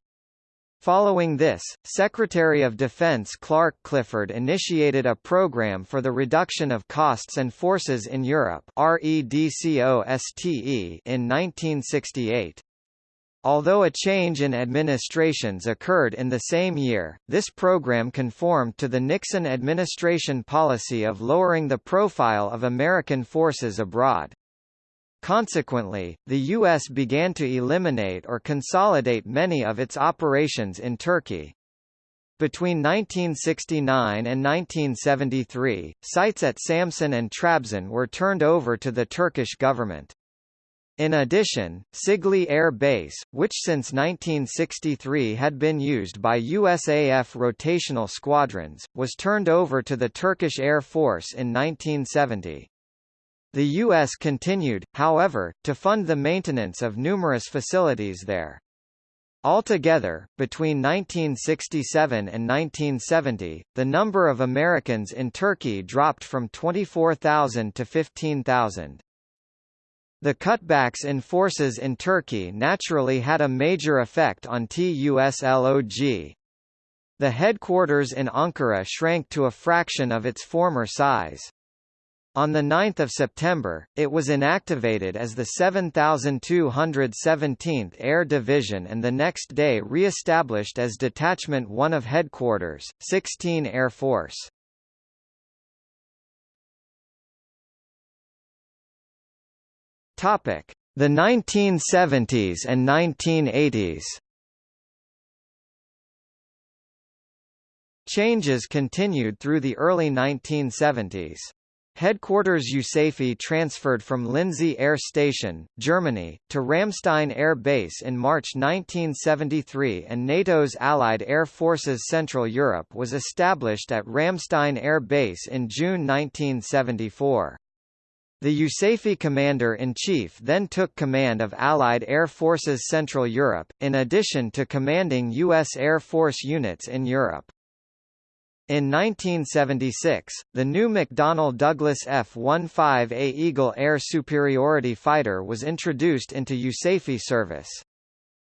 Following this, Secretary of Defense Clark Clifford initiated a program for the reduction of costs and forces in Europe REDCOSTE in 1968. Although a change in administrations occurred in the same year, this program conformed to the Nixon administration policy of lowering the profile of American forces abroad. Consequently, the U.S. began to eliminate or consolidate many of its operations in Turkey. Between 1969 and 1973, sites at Samsun and Trabzon were turned over to the Turkish government. In addition, Sigli Air Base, which since 1963 had been used by USAF rotational squadrons, was turned over to the Turkish Air Force in 1970. The U.S. continued, however, to fund the maintenance of numerous facilities there. Altogether, between 1967 and 1970, the number of Americans in Turkey dropped from 24,000 to 15,000. The cutbacks in forces in Turkey naturally had a major effect on TUSLOG. The headquarters in Ankara shrank to a fraction of its former size. On 9 September, it was inactivated as the 7217th Air Division and the next day re-established as Detachment 1 of Headquarters, 16 Air Force. Topic: The 1970s and 1980s. Changes continued through the early 1970s. Headquarters USAFE transferred from Lindsey Air Station, Germany, to Ramstein Air Base in March 1973 and NATO's Allied Air Forces Central Europe was established at Ramstein Air Base in June 1974. The USAFE Commander-in-Chief then took command of Allied Air Forces Central Europe, in addition to commanding U.S. Air Force units in Europe. In 1976, the new McDonnell Douglas F-15A Eagle air superiority fighter was introduced into USAFE service.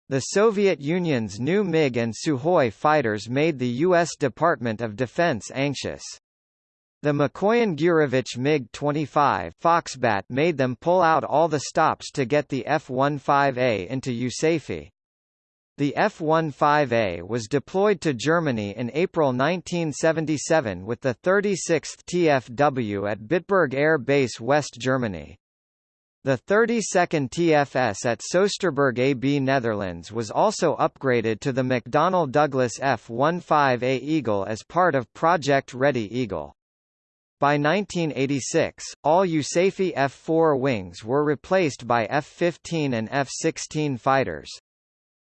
The Soviet Union's new MiG and Sukhoi fighters made the U.S. Department of Defense anxious. The Mikoyan-Gurevich MiG-25 Foxbat made them pull out all the stops to get the F-15A into USAFE. The F-15A was deployed to Germany in April 1977 with the 36th TFW at Bitburg Air Base West Germany. The 32nd TFS at Soesterberg AB Netherlands was also upgraded to the McDonnell Douglas F-15A Eagle as part of Project Ready Eagle. By 1986, all USAFE F-4 wings were replaced by F-15 and F-16 fighters.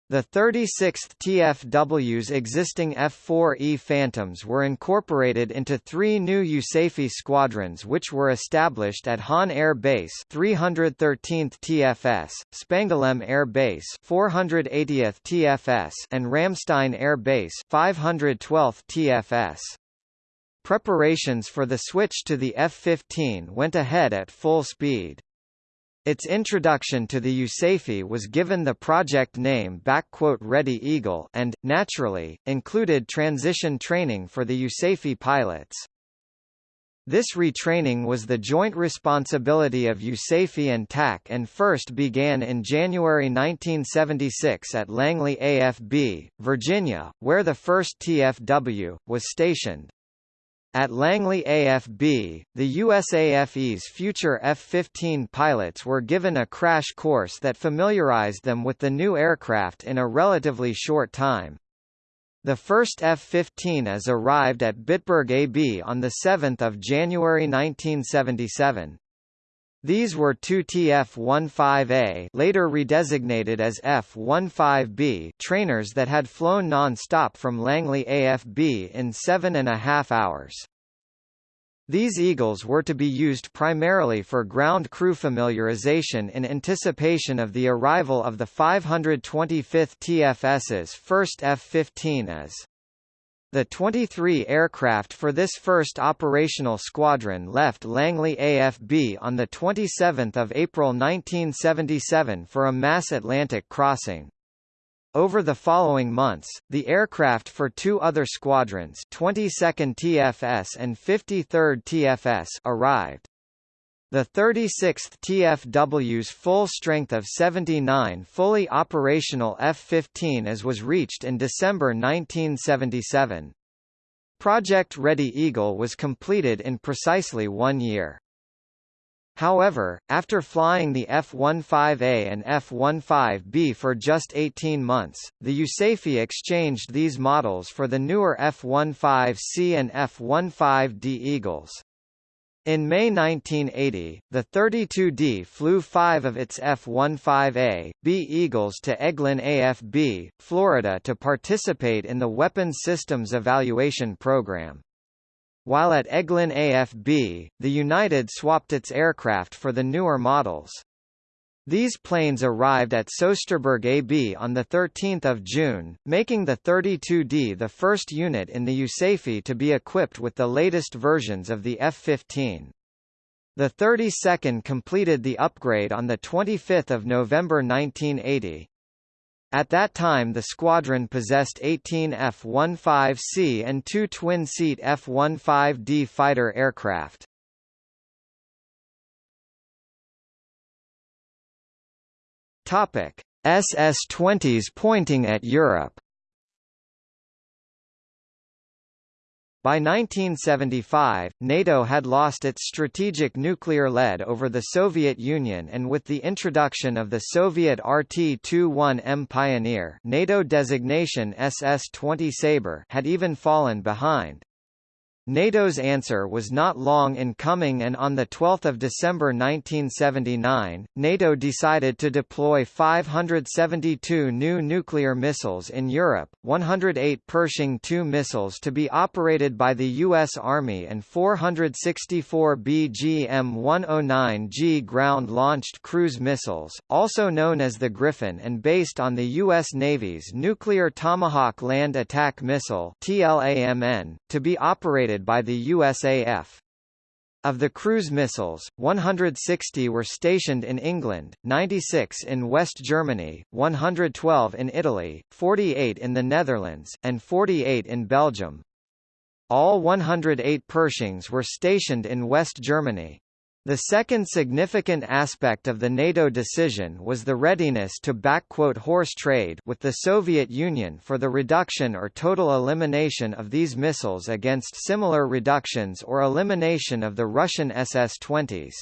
The 36th TFW's existing F-4E Phantoms were incorporated into three new USAFE squadrons which were established at Hahn Air Base 313th TFS, Spangdahlem Air Base 480th TFS and Ramstein Air Base 512th TFS. Preparations for the switch to the F-15 went ahead at full speed. Its introduction to the USAFE was given the project name Ready Eagle and, naturally, included transition training for the USAFE pilots. This retraining was the joint responsibility of USAFE and TAC and first began in January 1976 at Langley AFB, Virginia, where the first TFW, was stationed. At Langley AFB, the USAFE's future F-15 pilots were given a crash course that familiarized them with the new aircraft in a relatively short time. The first F-15s arrived at Bitburg AB on 7 January 1977. These were two TF-15A later redesignated as F-15B trainers that had flown non-stop from Langley AFB in seven and a half hours. These Eagles were to be used primarily for ground crew familiarization in anticipation of the arrival of the 525th TFS's first F-15s. The 23 aircraft for this first operational squadron left Langley AFB on 27 April 1977 for a mass Atlantic crossing. Over the following months, the aircraft for two other squadrons 22nd TFS and 53rd TFS arrived. The 36th TFW's full strength of 79 fully operational F-15 as was reached in December 1977. Project Ready Eagle was completed in precisely one year. However, after flying the F-15A and F-15B for just 18 months, the USAFE exchanged these models for the newer F-15C and F-15D Eagles. In May 1980, the 32D flew five of its F-15A, B Eagles to Eglin AFB, Florida to participate in the Weapons Systems Evaluation Program. While at Eglin AFB, the United swapped its aircraft for the newer models. These planes arrived at Soesterberg AB on 13 June, making the 32D the first unit in the USAFE to be equipped with the latest versions of the F-15. The 32nd completed the upgrade on 25 November 1980. At that time the squadron possessed 18 F-15C and two twin-seat F-15D fighter aircraft. Topic: SS-20s pointing at Europe. By 1975, NATO had lost its strategic nuclear lead over the Soviet Union and with the introduction of the Soviet RT-21M Pioneer NATO designation SS-20 Sabre had even fallen behind. NATO's answer was not long in coming and on 12 December 1979, NATO decided to deploy 572 new nuclear missiles in Europe, 108 Pershing II missiles to be operated by the U.S. Army and 464 BGM-109G ground-launched cruise missiles, also known as the Gryphon and based on the U.S. Navy's Nuclear Tomahawk Land Attack Missile to be operated by the USAF. Of the cruise missiles, 160 were stationed in England, 96 in West Germany, 112 in Italy, 48 in the Netherlands, and 48 in Belgium. All 108 Pershings were stationed in West Germany. The second significant aspect of the NATO decision was the readiness to backquote "horse trade" with the Soviet Union for the reduction or total elimination of these missiles against similar reductions or elimination of the Russian SS-20s.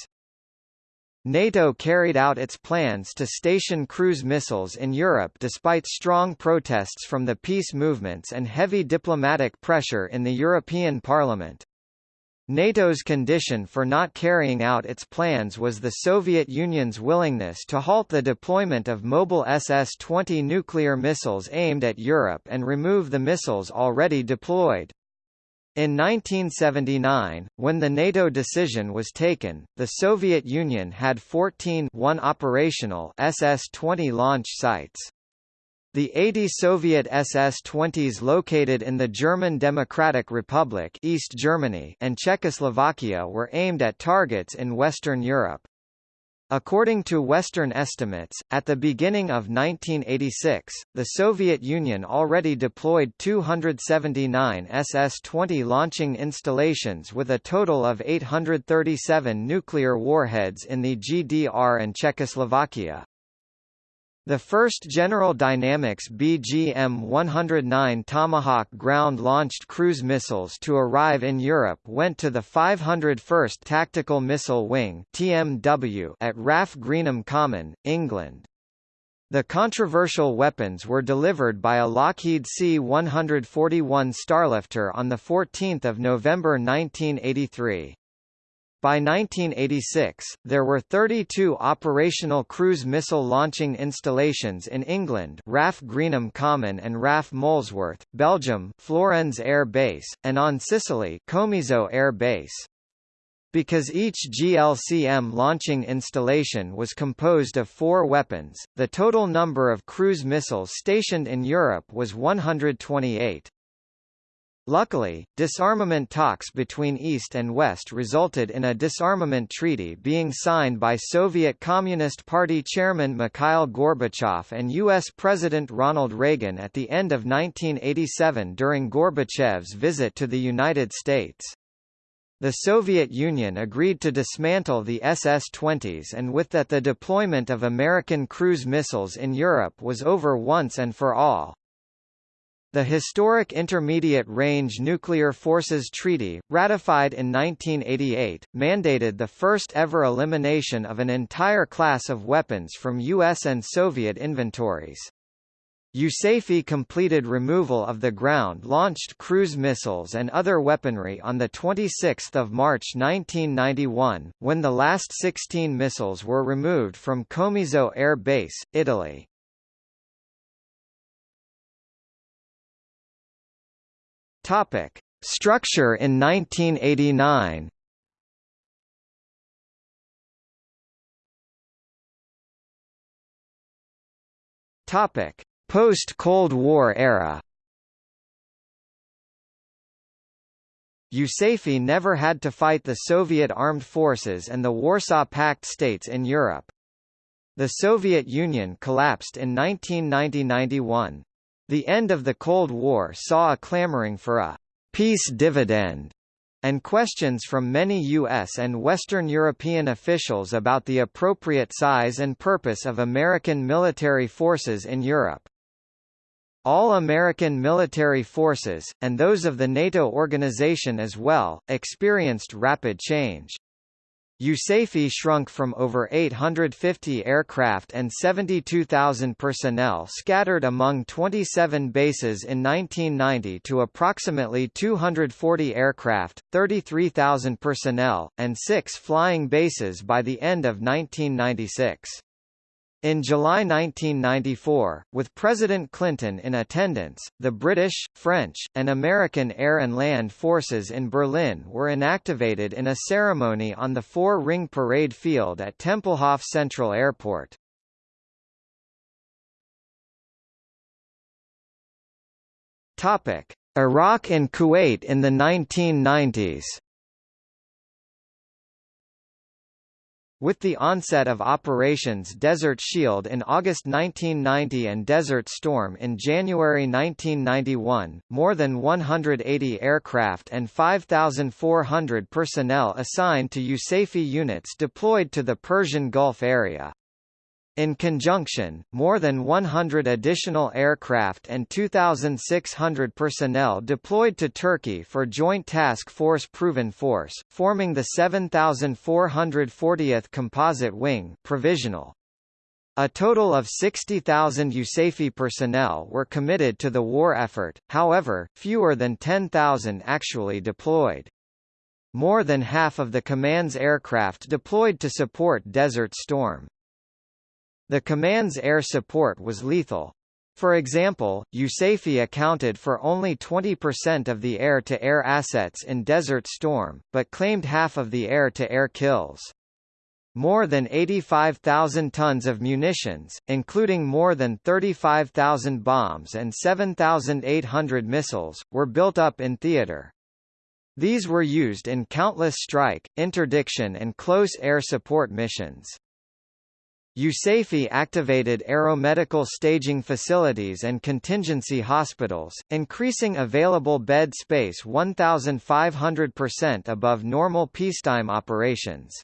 NATO carried out its plans to station cruise missiles in Europe despite strong protests from the peace movements and heavy diplomatic pressure in the European Parliament. NATO's condition for not carrying out its plans was the Soviet Union's willingness to halt the deployment of mobile SS-20 nuclear missiles aimed at Europe and remove the missiles already deployed. In 1979, when the NATO decision was taken, the Soviet Union had 14 one operational SS-20 launch sites. The 80 Soviet SS-20s located in the German Democratic Republic East Germany and Czechoslovakia were aimed at targets in Western Europe. According to Western estimates, at the beginning of 1986, the Soviet Union already deployed 279 SS-20 launching installations with a total of 837 nuclear warheads in the GDR and Czechoslovakia. The first General Dynamics BGM-109 Tomahawk ground-launched cruise missiles to arrive in Europe went to the 501st Tactical Missile Wing (TMW) at RAF Greenham Common, England. The controversial weapons were delivered by a Lockheed C-141 Starlifter on 14 November 1983. By 1986, there were 32 operational cruise missile launching installations in England RAF Greenham Common and RAF Molesworth, Belgium Florennes Air Base, and on Sicily Comiso Air Base. Because each GLCM launching installation was composed of four weapons, the total number of cruise missiles stationed in Europe was 128. Luckily, disarmament talks between East and West resulted in a disarmament treaty being signed by Soviet Communist Party chairman Mikhail Gorbachev and U.S. President Ronald Reagan at the end of 1987 during Gorbachev's visit to the United States. The Soviet Union agreed to dismantle the SS-20s and with that the deployment of American cruise missiles in Europe was over once and for all. The historic Intermediate Range Nuclear Forces Treaty, ratified in 1988, mandated the first ever elimination of an entire class of weapons from U.S. and Soviet inventories. USAFE completed removal of the ground-launched cruise missiles and other weaponry on 26 March 1991, when the last 16 missiles were removed from Comiso Air Base, Italy. Structure in 1989 Topic Post-Cold War era USAFE never had to fight the Soviet armed forces and the Warsaw Pact states in Europe. The Soviet Union collapsed in 1990–91. The end of the Cold War saw a clamoring for a «peace dividend» and questions from many U.S. and Western European officials about the appropriate size and purpose of American military forces in Europe. All American military forces, and those of the NATO organization as well, experienced rapid change. USAFE shrunk from over 850 aircraft and 72,000 personnel scattered among 27 bases in 1990 to approximately 240 aircraft, 33,000 personnel, and six flying bases by the end of 1996. In July 1994, with President Clinton in attendance, the British, French, and American air and land forces in Berlin were inactivated in a ceremony on the four-ring parade field at Tempelhof Central Airport. Iraq and Kuwait in the 1990s With the onset of operations Desert Shield in August 1990 and Desert Storm in January 1991, more than 180 aircraft and 5,400 personnel assigned to USAFE units deployed to the Persian Gulf area. In conjunction, more than 100 additional aircraft and 2,600 personnel deployed to Turkey for Joint Task Force Proven Force, forming the 7,440th Composite Wing provisional. A total of 60,000 USAFE personnel were committed to the war effort, however, fewer than 10,000 actually deployed. More than half of the command's aircraft deployed to support Desert Storm. The command's air support was lethal. For example, USAFE accounted for only 20% of the air-to-air -air assets in Desert Storm, but claimed half of the air-to-air -air kills. More than 85,000 tons of munitions, including more than 35,000 bombs and 7,800 missiles, were built up in theater. These were used in countless strike, interdiction and close air support missions. USAFE activated aeromedical staging facilities and contingency hospitals, increasing available bed space 1,500% above normal peacetime operations.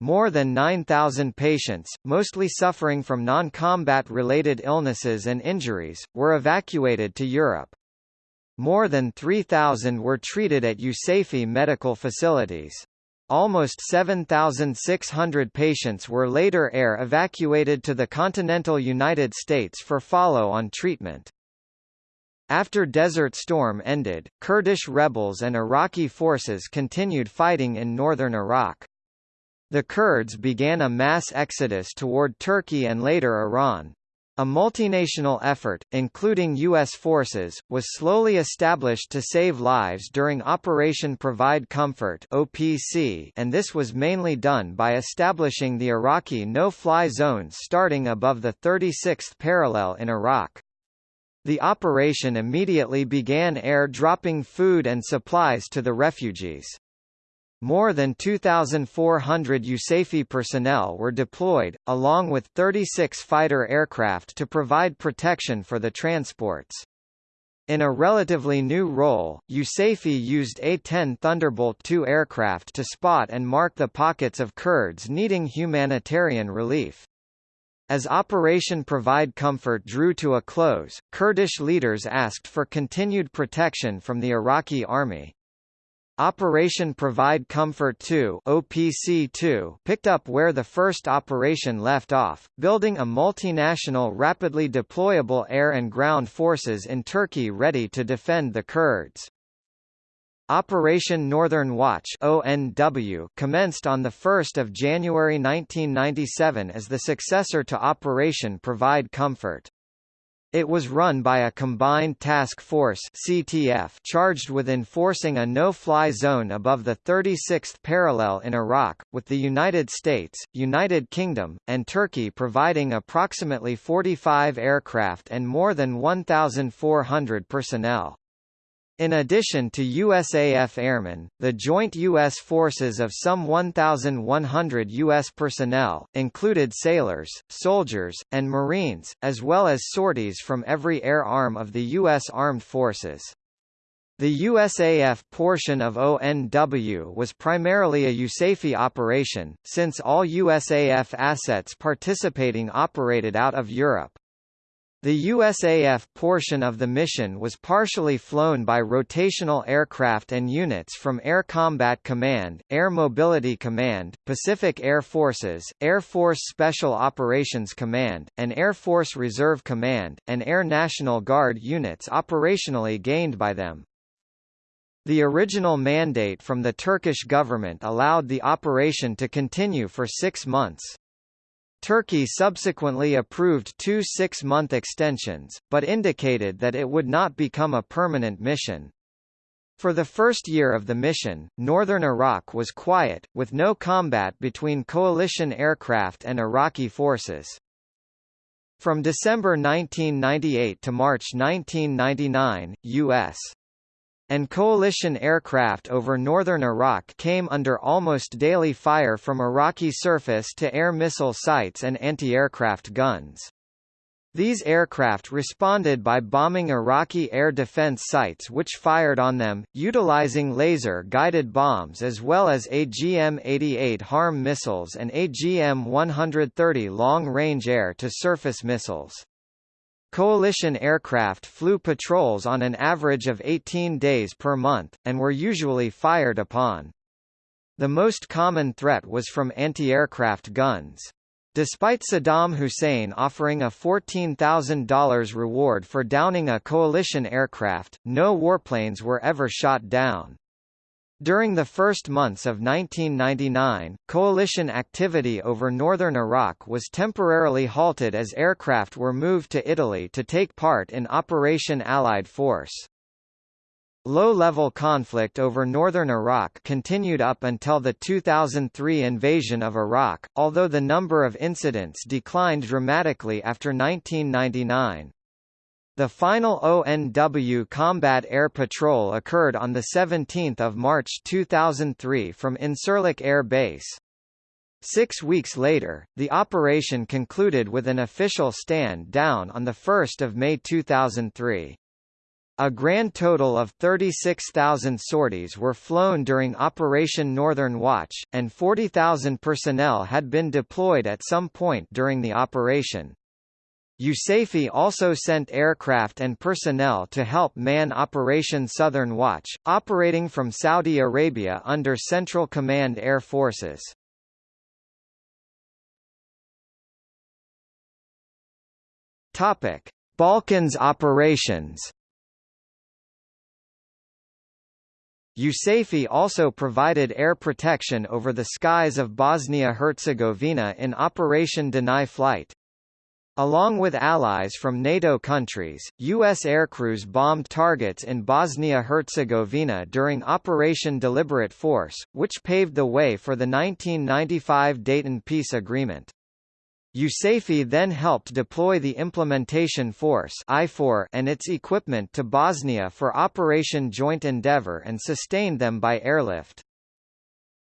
More than 9,000 patients, mostly suffering from non-combat related illnesses and injuries, were evacuated to Europe. More than 3,000 were treated at USAFE medical facilities. Almost 7,600 patients were later air evacuated to the continental United States for follow-on treatment. After Desert Storm ended, Kurdish rebels and Iraqi forces continued fighting in northern Iraq. The Kurds began a mass exodus toward Turkey and later Iran, a multinational effort, including U.S. forces, was slowly established to save lives during Operation Provide Comfort (OPC), and this was mainly done by establishing the Iraqi no-fly zones starting above the 36th parallel in Iraq. The operation immediately began air dropping food and supplies to the refugees. More than 2,400 USAFE personnel were deployed, along with 36 fighter aircraft to provide protection for the transports. In a relatively new role, USAFE used A-10 Thunderbolt II aircraft to spot and mark the pockets of Kurds needing humanitarian relief. As Operation Provide Comfort drew to a close, Kurdish leaders asked for continued protection from the Iraqi army. Operation Provide Comfort 2 OPC-2 picked up where the first operation left off, building a multinational rapidly deployable air and ground forces in Turkey ready to defend the Kurds. Operation Northern Watch ONW commenced on 1 January 1997 as the successor to Operation Provide Comfort. It was run by a Combined Task Force CTF charged with enforcing a no-fly zone above the 36th parallel in Iraq, with the United States, United Kingdom, and Turkey providing approximately 45 aircraft and more than 1,400 personnel. In addition to USAF airmen, the joint U.S. forces of some 1,100 U.S. personnel, included sailors, soldiers, and Marines, as well as sorties from every air arm of the U.S. Armed Forces. The USAF portion of ONW was primarily a USAFE operation, since all USAF assets participating operated out of Europe. The USAF portion of the mission was partially flown by rotational aircraft and units from Air Combat Command, Air Mobility Command, Pacific Air Forces, Air Force Special Operations Command, and Air Force Reserve Command, and Air National Guard units operationally gained by them. The original mandate from the Turkish government allowed the operation to continue for six months. Turkey subsequently approved two six-month extensions, but indicated that it would not become a permanent mission. For the first year of the mission, northern Iraq was quiet, with no combat between coalition aircraft and Iraqi forces. From December 1998 to March 1999, U.S and coalition aircraft over northern Iraq came under almost daily fire from Iraqi surface-to-air missile sites and anti-aircraft guns. These aircraft responded by bombing Iraqi air defense sites which fired on them, utilizing laser-guided bombs as well as AGM-88 HARM missiles and AGM-130 long-range air-to-surface missiles. Coalition aircraft flew patrols on an average of 18 days per month, and were usually fired upon. The most common threat was from anti-aircraft guns. Despite Saddam Hussein offering a $14,000 reward for downing a coalition aircraft, no warplanes were ever shot down. During the first months of 1999, coalition activity over northern Iraq was temporarily halted as aircraft were moved to Italy to take part in Operation Allied Force. Low-level conflict over northern Iraq continued up until the 2003 invasion of Iraq, although the number of incidents declined dramatically after 1999. The final ONW Combat Air Patrol occurred on 17 March 2003 from Incirlik Air Base. Six weeks later, the operation concluded with an official stand down on 1 May 2003. A grand total of 36,000 sorties were flown during Operation Northern Watch, and 40,000 personnel had been deployed at some point during the operation. USAFE also sent aircraft and personnel to help man Operation Southern Watch, operating from Saudi Arabia under Central Command Air Forces. Topic: Balkans operations. USAFE also provided air protection over the skies of Bosnia-Herzegovina in Operation Deny Flight. Along with allies from NATO countries, U.S. aircrews bombed targets in Bosnia-Herzegovina during Operation Deliberate Force, which paved the way for the 1995 Dayton Peace Agreement. USAFE then helped deploy the Implementation Force and its equipment to Bosnia for Operation Joint Endeavour and sustained them by airlift.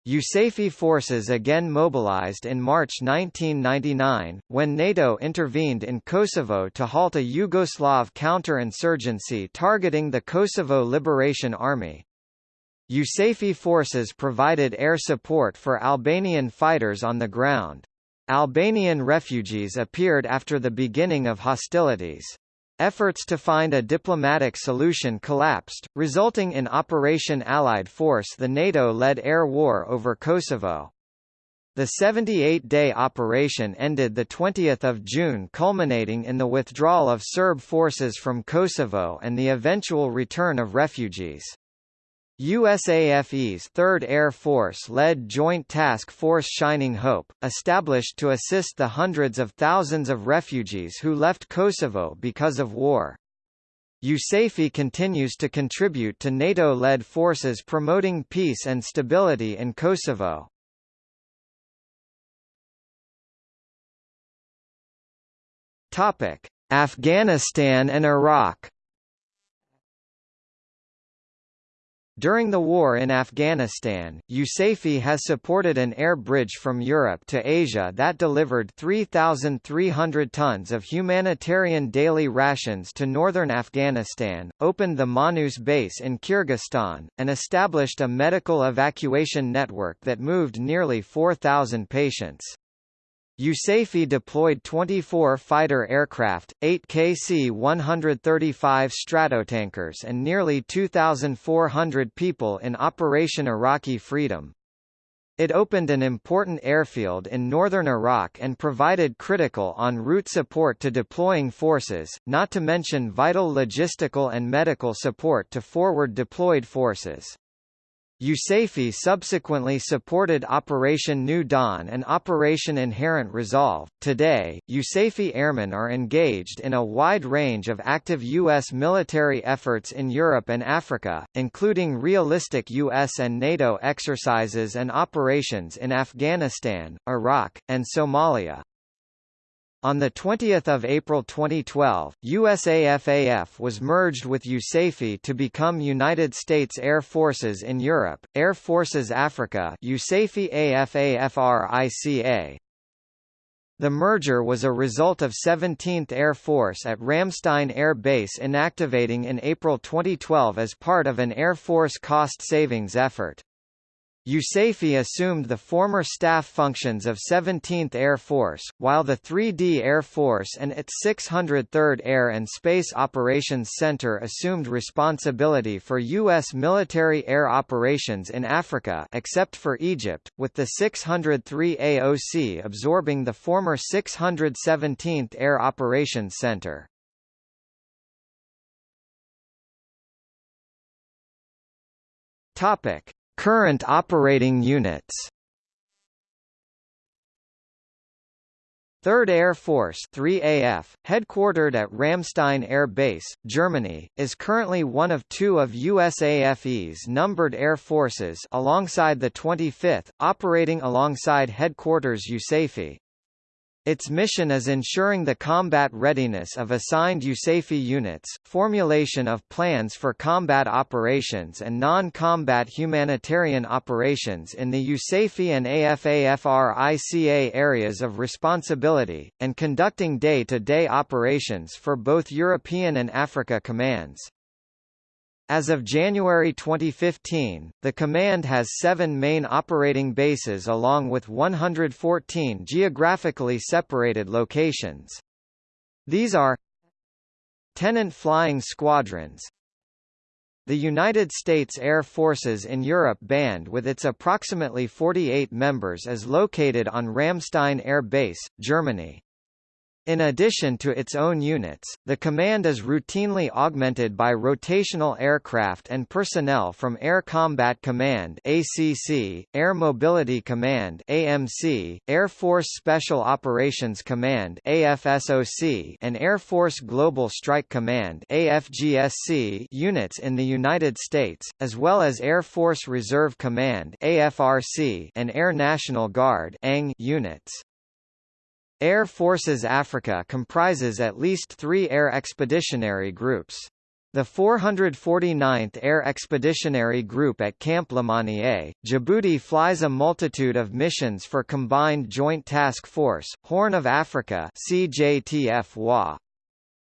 USAFE forces again mobilized in March 1999, when NATO intervened in Kosovo to halt a Yugoslav counterinsurgency targeting the Kosovo Liberation Army. USAFE forces provided air support for Albanian fighters on the ground. Albanian refugees appeared after the beginning of hostilities. Efforts to find a diplomatic solution collapsed, resulting in Operation Allied Force the NATO-led air war over Kosovo. The 78-day operation ended 20 June culminating in the withdrawal of Serb forces from Kosovo and the eventual return of refugees. USAFE's 3rd Air Force-led Joint Task Force Shining Hope, established to assist the hundreds of thousands of refugees who left Kosovo because of war. USAFE continues to contribute to NATO-led forces promoting peace and stability in Kosovo. Afghanistan and Iraq During the war in Afghanistan, USAFE has supported an air bridge from Europe to Asia that delivered 3,300 tons of humanitarian daily rations to northern Afghanistan, opened the Manas base in Kyrgyzstan, and established a medical evacuation network that moved nearly 4,000 patients. USAFE deployed 24 fighter aircraft, 8 KC-135 Stratotankers and nearly 2,400 people in Operation Iraqi Freedom. It opened an important airfield in northern Iraq and provided critical en route support to deploying forces, not to mention vital logistical and medical support to forward deployed forces. USAFE subsequently supported Operation New Dawn and Operation Inherent Resolve. Today, USAFE airmen are engaged in a wide range of active U.S. military efforts in Europe and Africa, including realistic U.S. and NATO exercises and operations in Afghanistan, Iraq, and Somalia. On 20 April 2012, USAFAF was merged with USAFE to become United States Air Forces in Europe, Air Forces Africa USAFE. The merger was a result of 17th Air Force at Ramstein Air Base inactivating in April 2012 as part of an Air Force cost savings effort. USAFE assumed the former staff functions of 17th Air Force, while the 3D Air Force and its 603rd Air and Space Operations Center assumed responsibility for U.S. military air operations in Africa except for Egypt, with the 603 AOC absorbing the former 617th Air Operations Center. Topic. Current operating units 3rd Air Force 3AF, headquartered at Ramstein Air Base, Germany, is currently one of two of USAFE's numbered air forces alongside the 25th, operating alongside headquarters USAFE. Its mission is ensuring the combat readiness of assigned USAFE units, formulation of plans for combat operations and non-combat humanitarian operations in the USAFE and AFAFRICA areas of responsibility, and conducting day-to-day -day operations for both European and Africa commands. As of January 2015, the command has seven main operating bases along with 114 geographically separated locations. These are Tenant Flying Squadrons The United States Air Forces in Europe Band with its approximately 48 members is located on Ramstein Air Base, Germany. In addition to its own units, the command is routinely augmented by rotational aircraft and personnel from Air Combat Command (ACC), Air Mobility Command (AMC), Air Force Special Operations Command (AFSOC), and Air Force Global Strike Command (AFGSC) units in the United States, as well as Air Force Reserve Command (AFRC) and Air National Guard (ANG) units. Air Forces Africa comprises at least three air expeditionary groups. The 449th Air Expeditionary Group at Camp Lemonnier, Djibouti flies a multitude of missions for Combined Joint Task Force, Horn of Africa CJTF.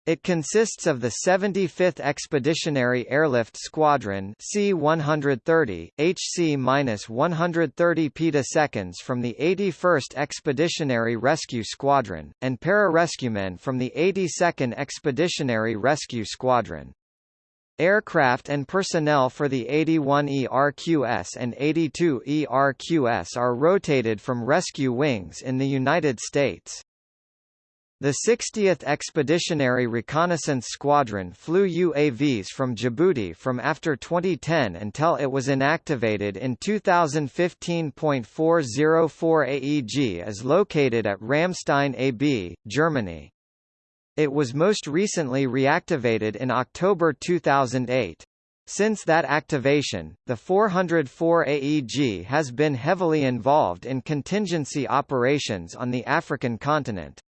It consists of the 75th Expeditionary Airlift Squadron C-130, HC-130 petaseconds from the 81st Expeditionary Rescue Squadron, and pararescuemen from the 82nd Expeditionary Rescue Squadron. Aircraft and personnel for the 81 ERQS and 82 ERQS are rotated from rescue wings in the United States. The 60th Expeditionary Reconnaissance Squadron flew UAVs from Djibouti from after 2010 until it was inactivated in 2015.404 AEG is located at Ramstein AB, Germany. It was most recently reactivated in October 2008. Since that activation, the 404 AEG has been heavily involved in contingency operations on the African continent.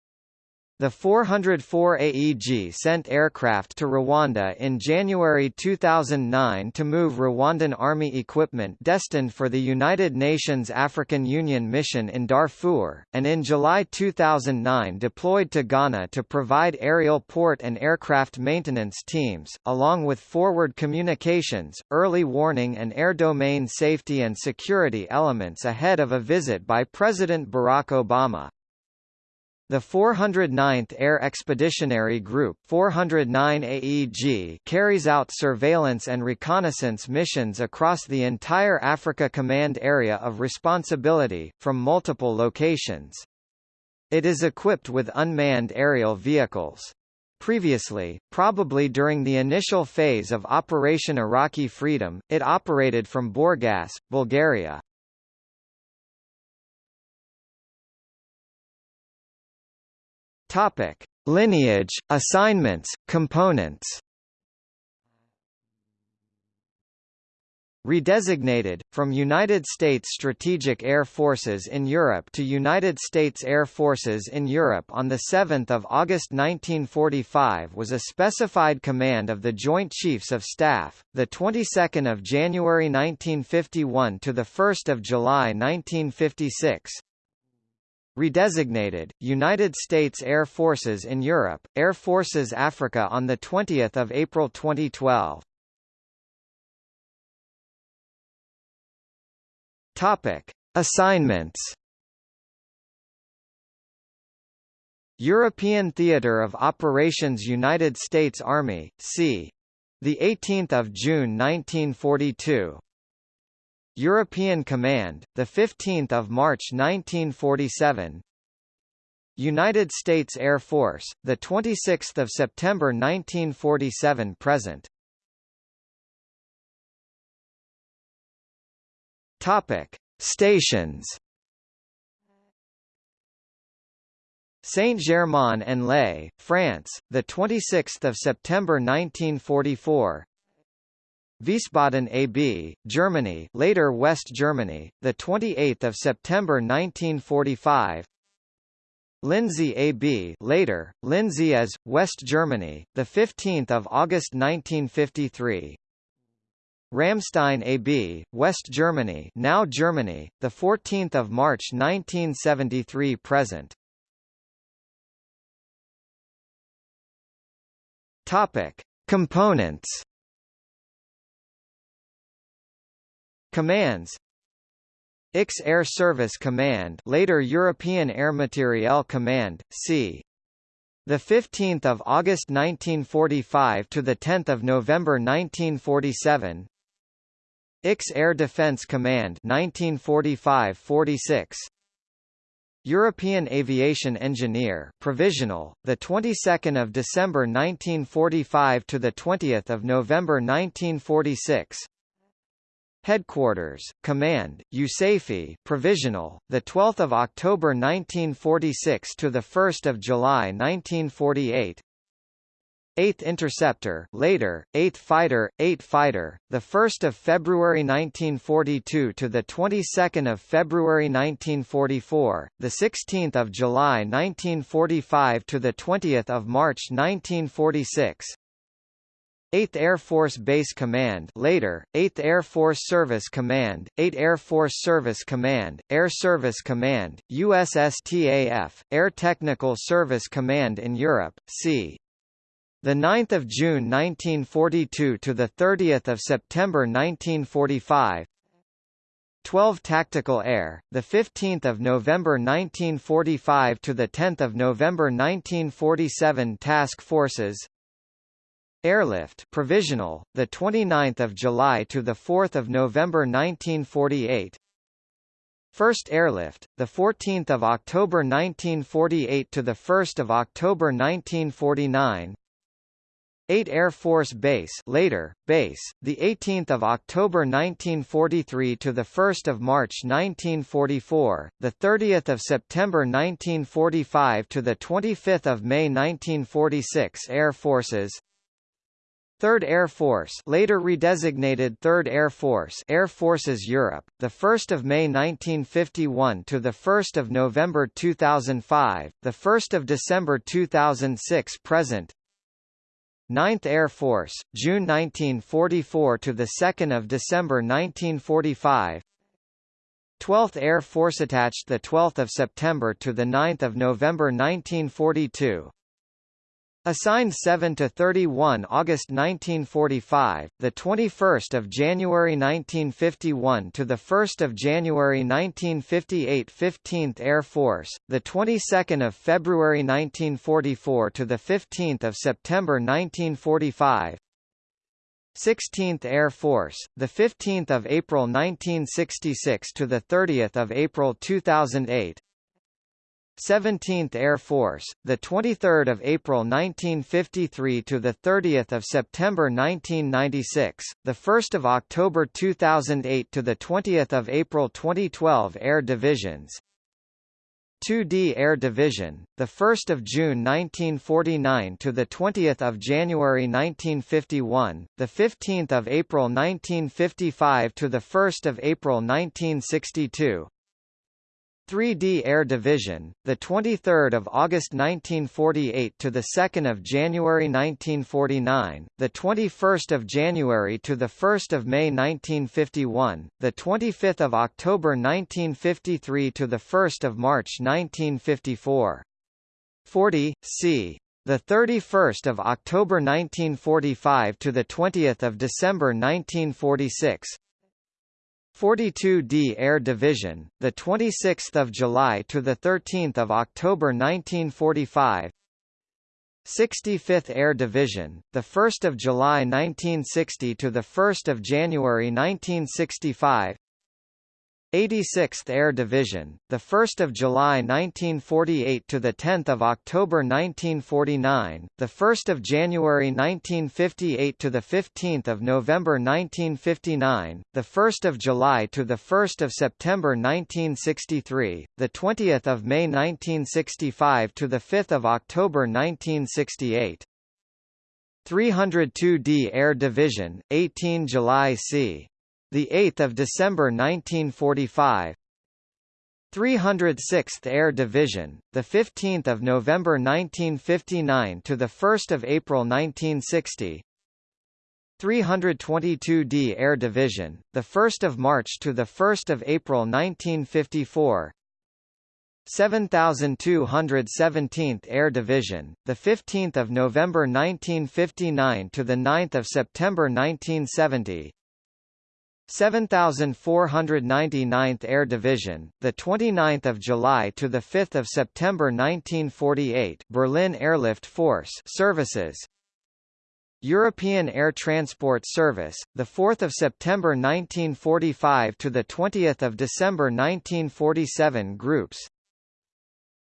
The 404 AEG sent aircraft to Rwanda in January 2009 to move Rwandan army equipment destined for the United Nations African Union mission in Darfur, and in July 2009 deployed to Ghana to provide aerial port and aircraft maintenance teams, along with forward communications, early warning and air domain safety and security elements ahead of a visit by President Barack Obama. The 409th Air Expeditionary Group 409 AEG carries out surveillance and reconnaissance missions across the entire Africa Command Area of Responsibility, from multiple locations. It is equipped with unmanned aerial vehicles. Previously, probably during the initial phase of Operation Iraqi Freedom, it operated from Burgas, Bulgaria. Topic: Lineage, assignments, components. Redesignated, from United States Strategic Air Forces in Europe to United States Air Forces in Europe on 7 August 1945 was a specified command of the Joint Chiefs of Staff, the 22nd of January 1951 to the 1st of July 1956, Redesignated, United States Air Forces in Europe, Air Forces Africa on 20 April 2012. Topic. Assignments European Theatre of Operations United States Army, c. 18 June 1942 European Command, the 15th of March 1947. United States Air Force, the 26th of September 1947 present. Topic: Stations. Saint-Germain-en-Laye, France, the 26th of September 1944. Wiesbaden AB, Germany, later West Germany, the 28th of September 1945. Lindsey AB, later Lindsey as West Germany, the 15th of August 1953. Ramstein AB, West Germany, now Germany, the 14th of March 1973 present. Topic: Components Commands IX Air Service Command later European Air Materiel Command, c. The 15th of August 1945 to the 10th of November 1947. IX Air Defense Command 1945-46. European Aviation Engineer provisional the 22nd of December 1945 to the 20th of November 1946 Headquarters, Command, USAFE, provisional, the 12th of October 1946 to the 1st of July 1948. 8th Interceptor, later 8th Fighter, 8th Fighter, the 1st of February 1942 to the 22nd of February 1944, the 16th of July 1945 to the 20th of March 1946. 8th Air Force Base Command later, 8th Air Force Service Command, 8th Air Force Service Command, Air Service Command, USSTAF, Air Technical Service Command in Europe, c. the 9th of June 1942 to the 30th of September 1945 12 Tactical Air the 15th of November 1945 to the 10th of November 1947 Task Forces Airlift provisional the 29th of July to the 4th of November 1948 First Airlift, the 14th of October 1948 to the 1st of October 1949. 8 Air Force Base later base the 18th of October 1943 to the 1st of March 1944 the 30th of September 1945 to the 25th of May 1946 Air Forces 3rd Air Force later redesignated 3rd Air Force Air Forces Europe the 1st of May 1951 to the 1st of November 2005 the 1st of December 2006 present 9th Air Force, June 1944 to the 2nd of December 1945. 12th Air Force attached the 12th of September to the 9th of November 1942. Assigned 7 to 31 August 1945, the 21st of January 1951 to the 1st of January 1958 15th Air Force, the 22nd of February 1944 to the 15th of September 1945. 16th Air Force, the 15th of April 1966 to the 30th of April 2008. 17th Air Force, the 23rd of April 1953 to the 30th of September 1996, the 1st of October 2008 to the 20th of April 2012 Air Divisions. 2D Air Division, the 1st of June 1949 to the 20th of January 1951, the 15th of April 1955 to the 1st of April 1962. 3D Air Division, the 23rd of August 1948 to the 2nd of January 1949, the 21st of January to the 1st of May 1951, the 25th of October 1953 to the 1st of March 1954. 40 C. The 31st of October 1945 to the 20th of December 1946. 42d Air Division, the 26th of July to the 13th of October 1945. 65th Air Division, the 1st of July 1960 to the 1st of January 1965. 86th Air Division, the 1st of July 1948 to the 10th of October 1949, the 1st of January 1958 to the 15th of November 1959, the 1st of July to the 1st of September 1963, the 20th of May 1965 to the 5th of October 1968. 302d Air Division, 18 July c. The 8th of December 1945. 306th Air Division, the 15th of November 1959 to the 1st of April 1960. 322d Air Division, the 1st of March to the 1st of April 1954. 7217th Air Division, the 15th of November 1959 to the 9th of September 1970. 7499th Air Division, the 29th of July to the 5th of September 1948, Berlin Airlift Force services. European Air Transport Service, the 4th of September 1945 to the 20th of December 1947 groups.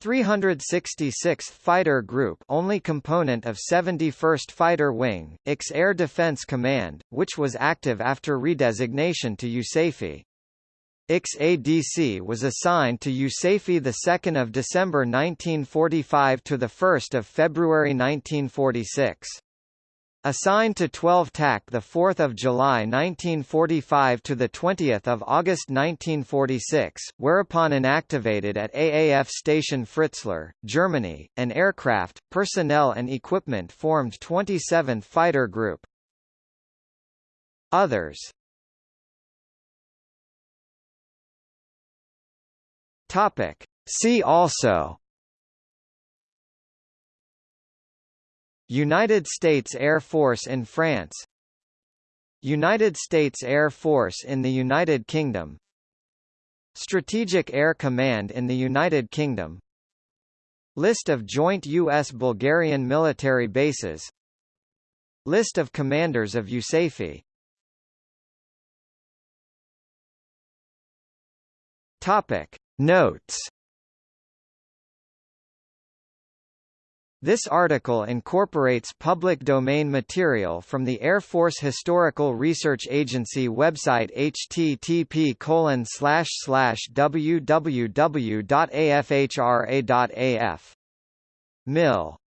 366th Fighter Group only component of 71st Fighter Wing, IX Air Defense Command, which was active after redesignation to USAFE. IX-ADC was assigned to USAFE 2 December 1945 to 1 February 1946. Assigned to 12 TAC the 4th of July 1945 to the 20th of August 1946, whereupon inactivated at AAF Station Fritzlar, Germany, an aircraft, personnel and equipment formed 27th Fighter Group. Others. Topic. See also United States Air Force in France. United States Air Force in the United Kingdom. Strategic Air Command in the United Kingdom. List of joint U.S.-Bulgarian military bases. List of commanders of USAFE Topic. Notes This article incorporates public domain material from the Air Force Historical Research Agency website http www.afhra.af. Mil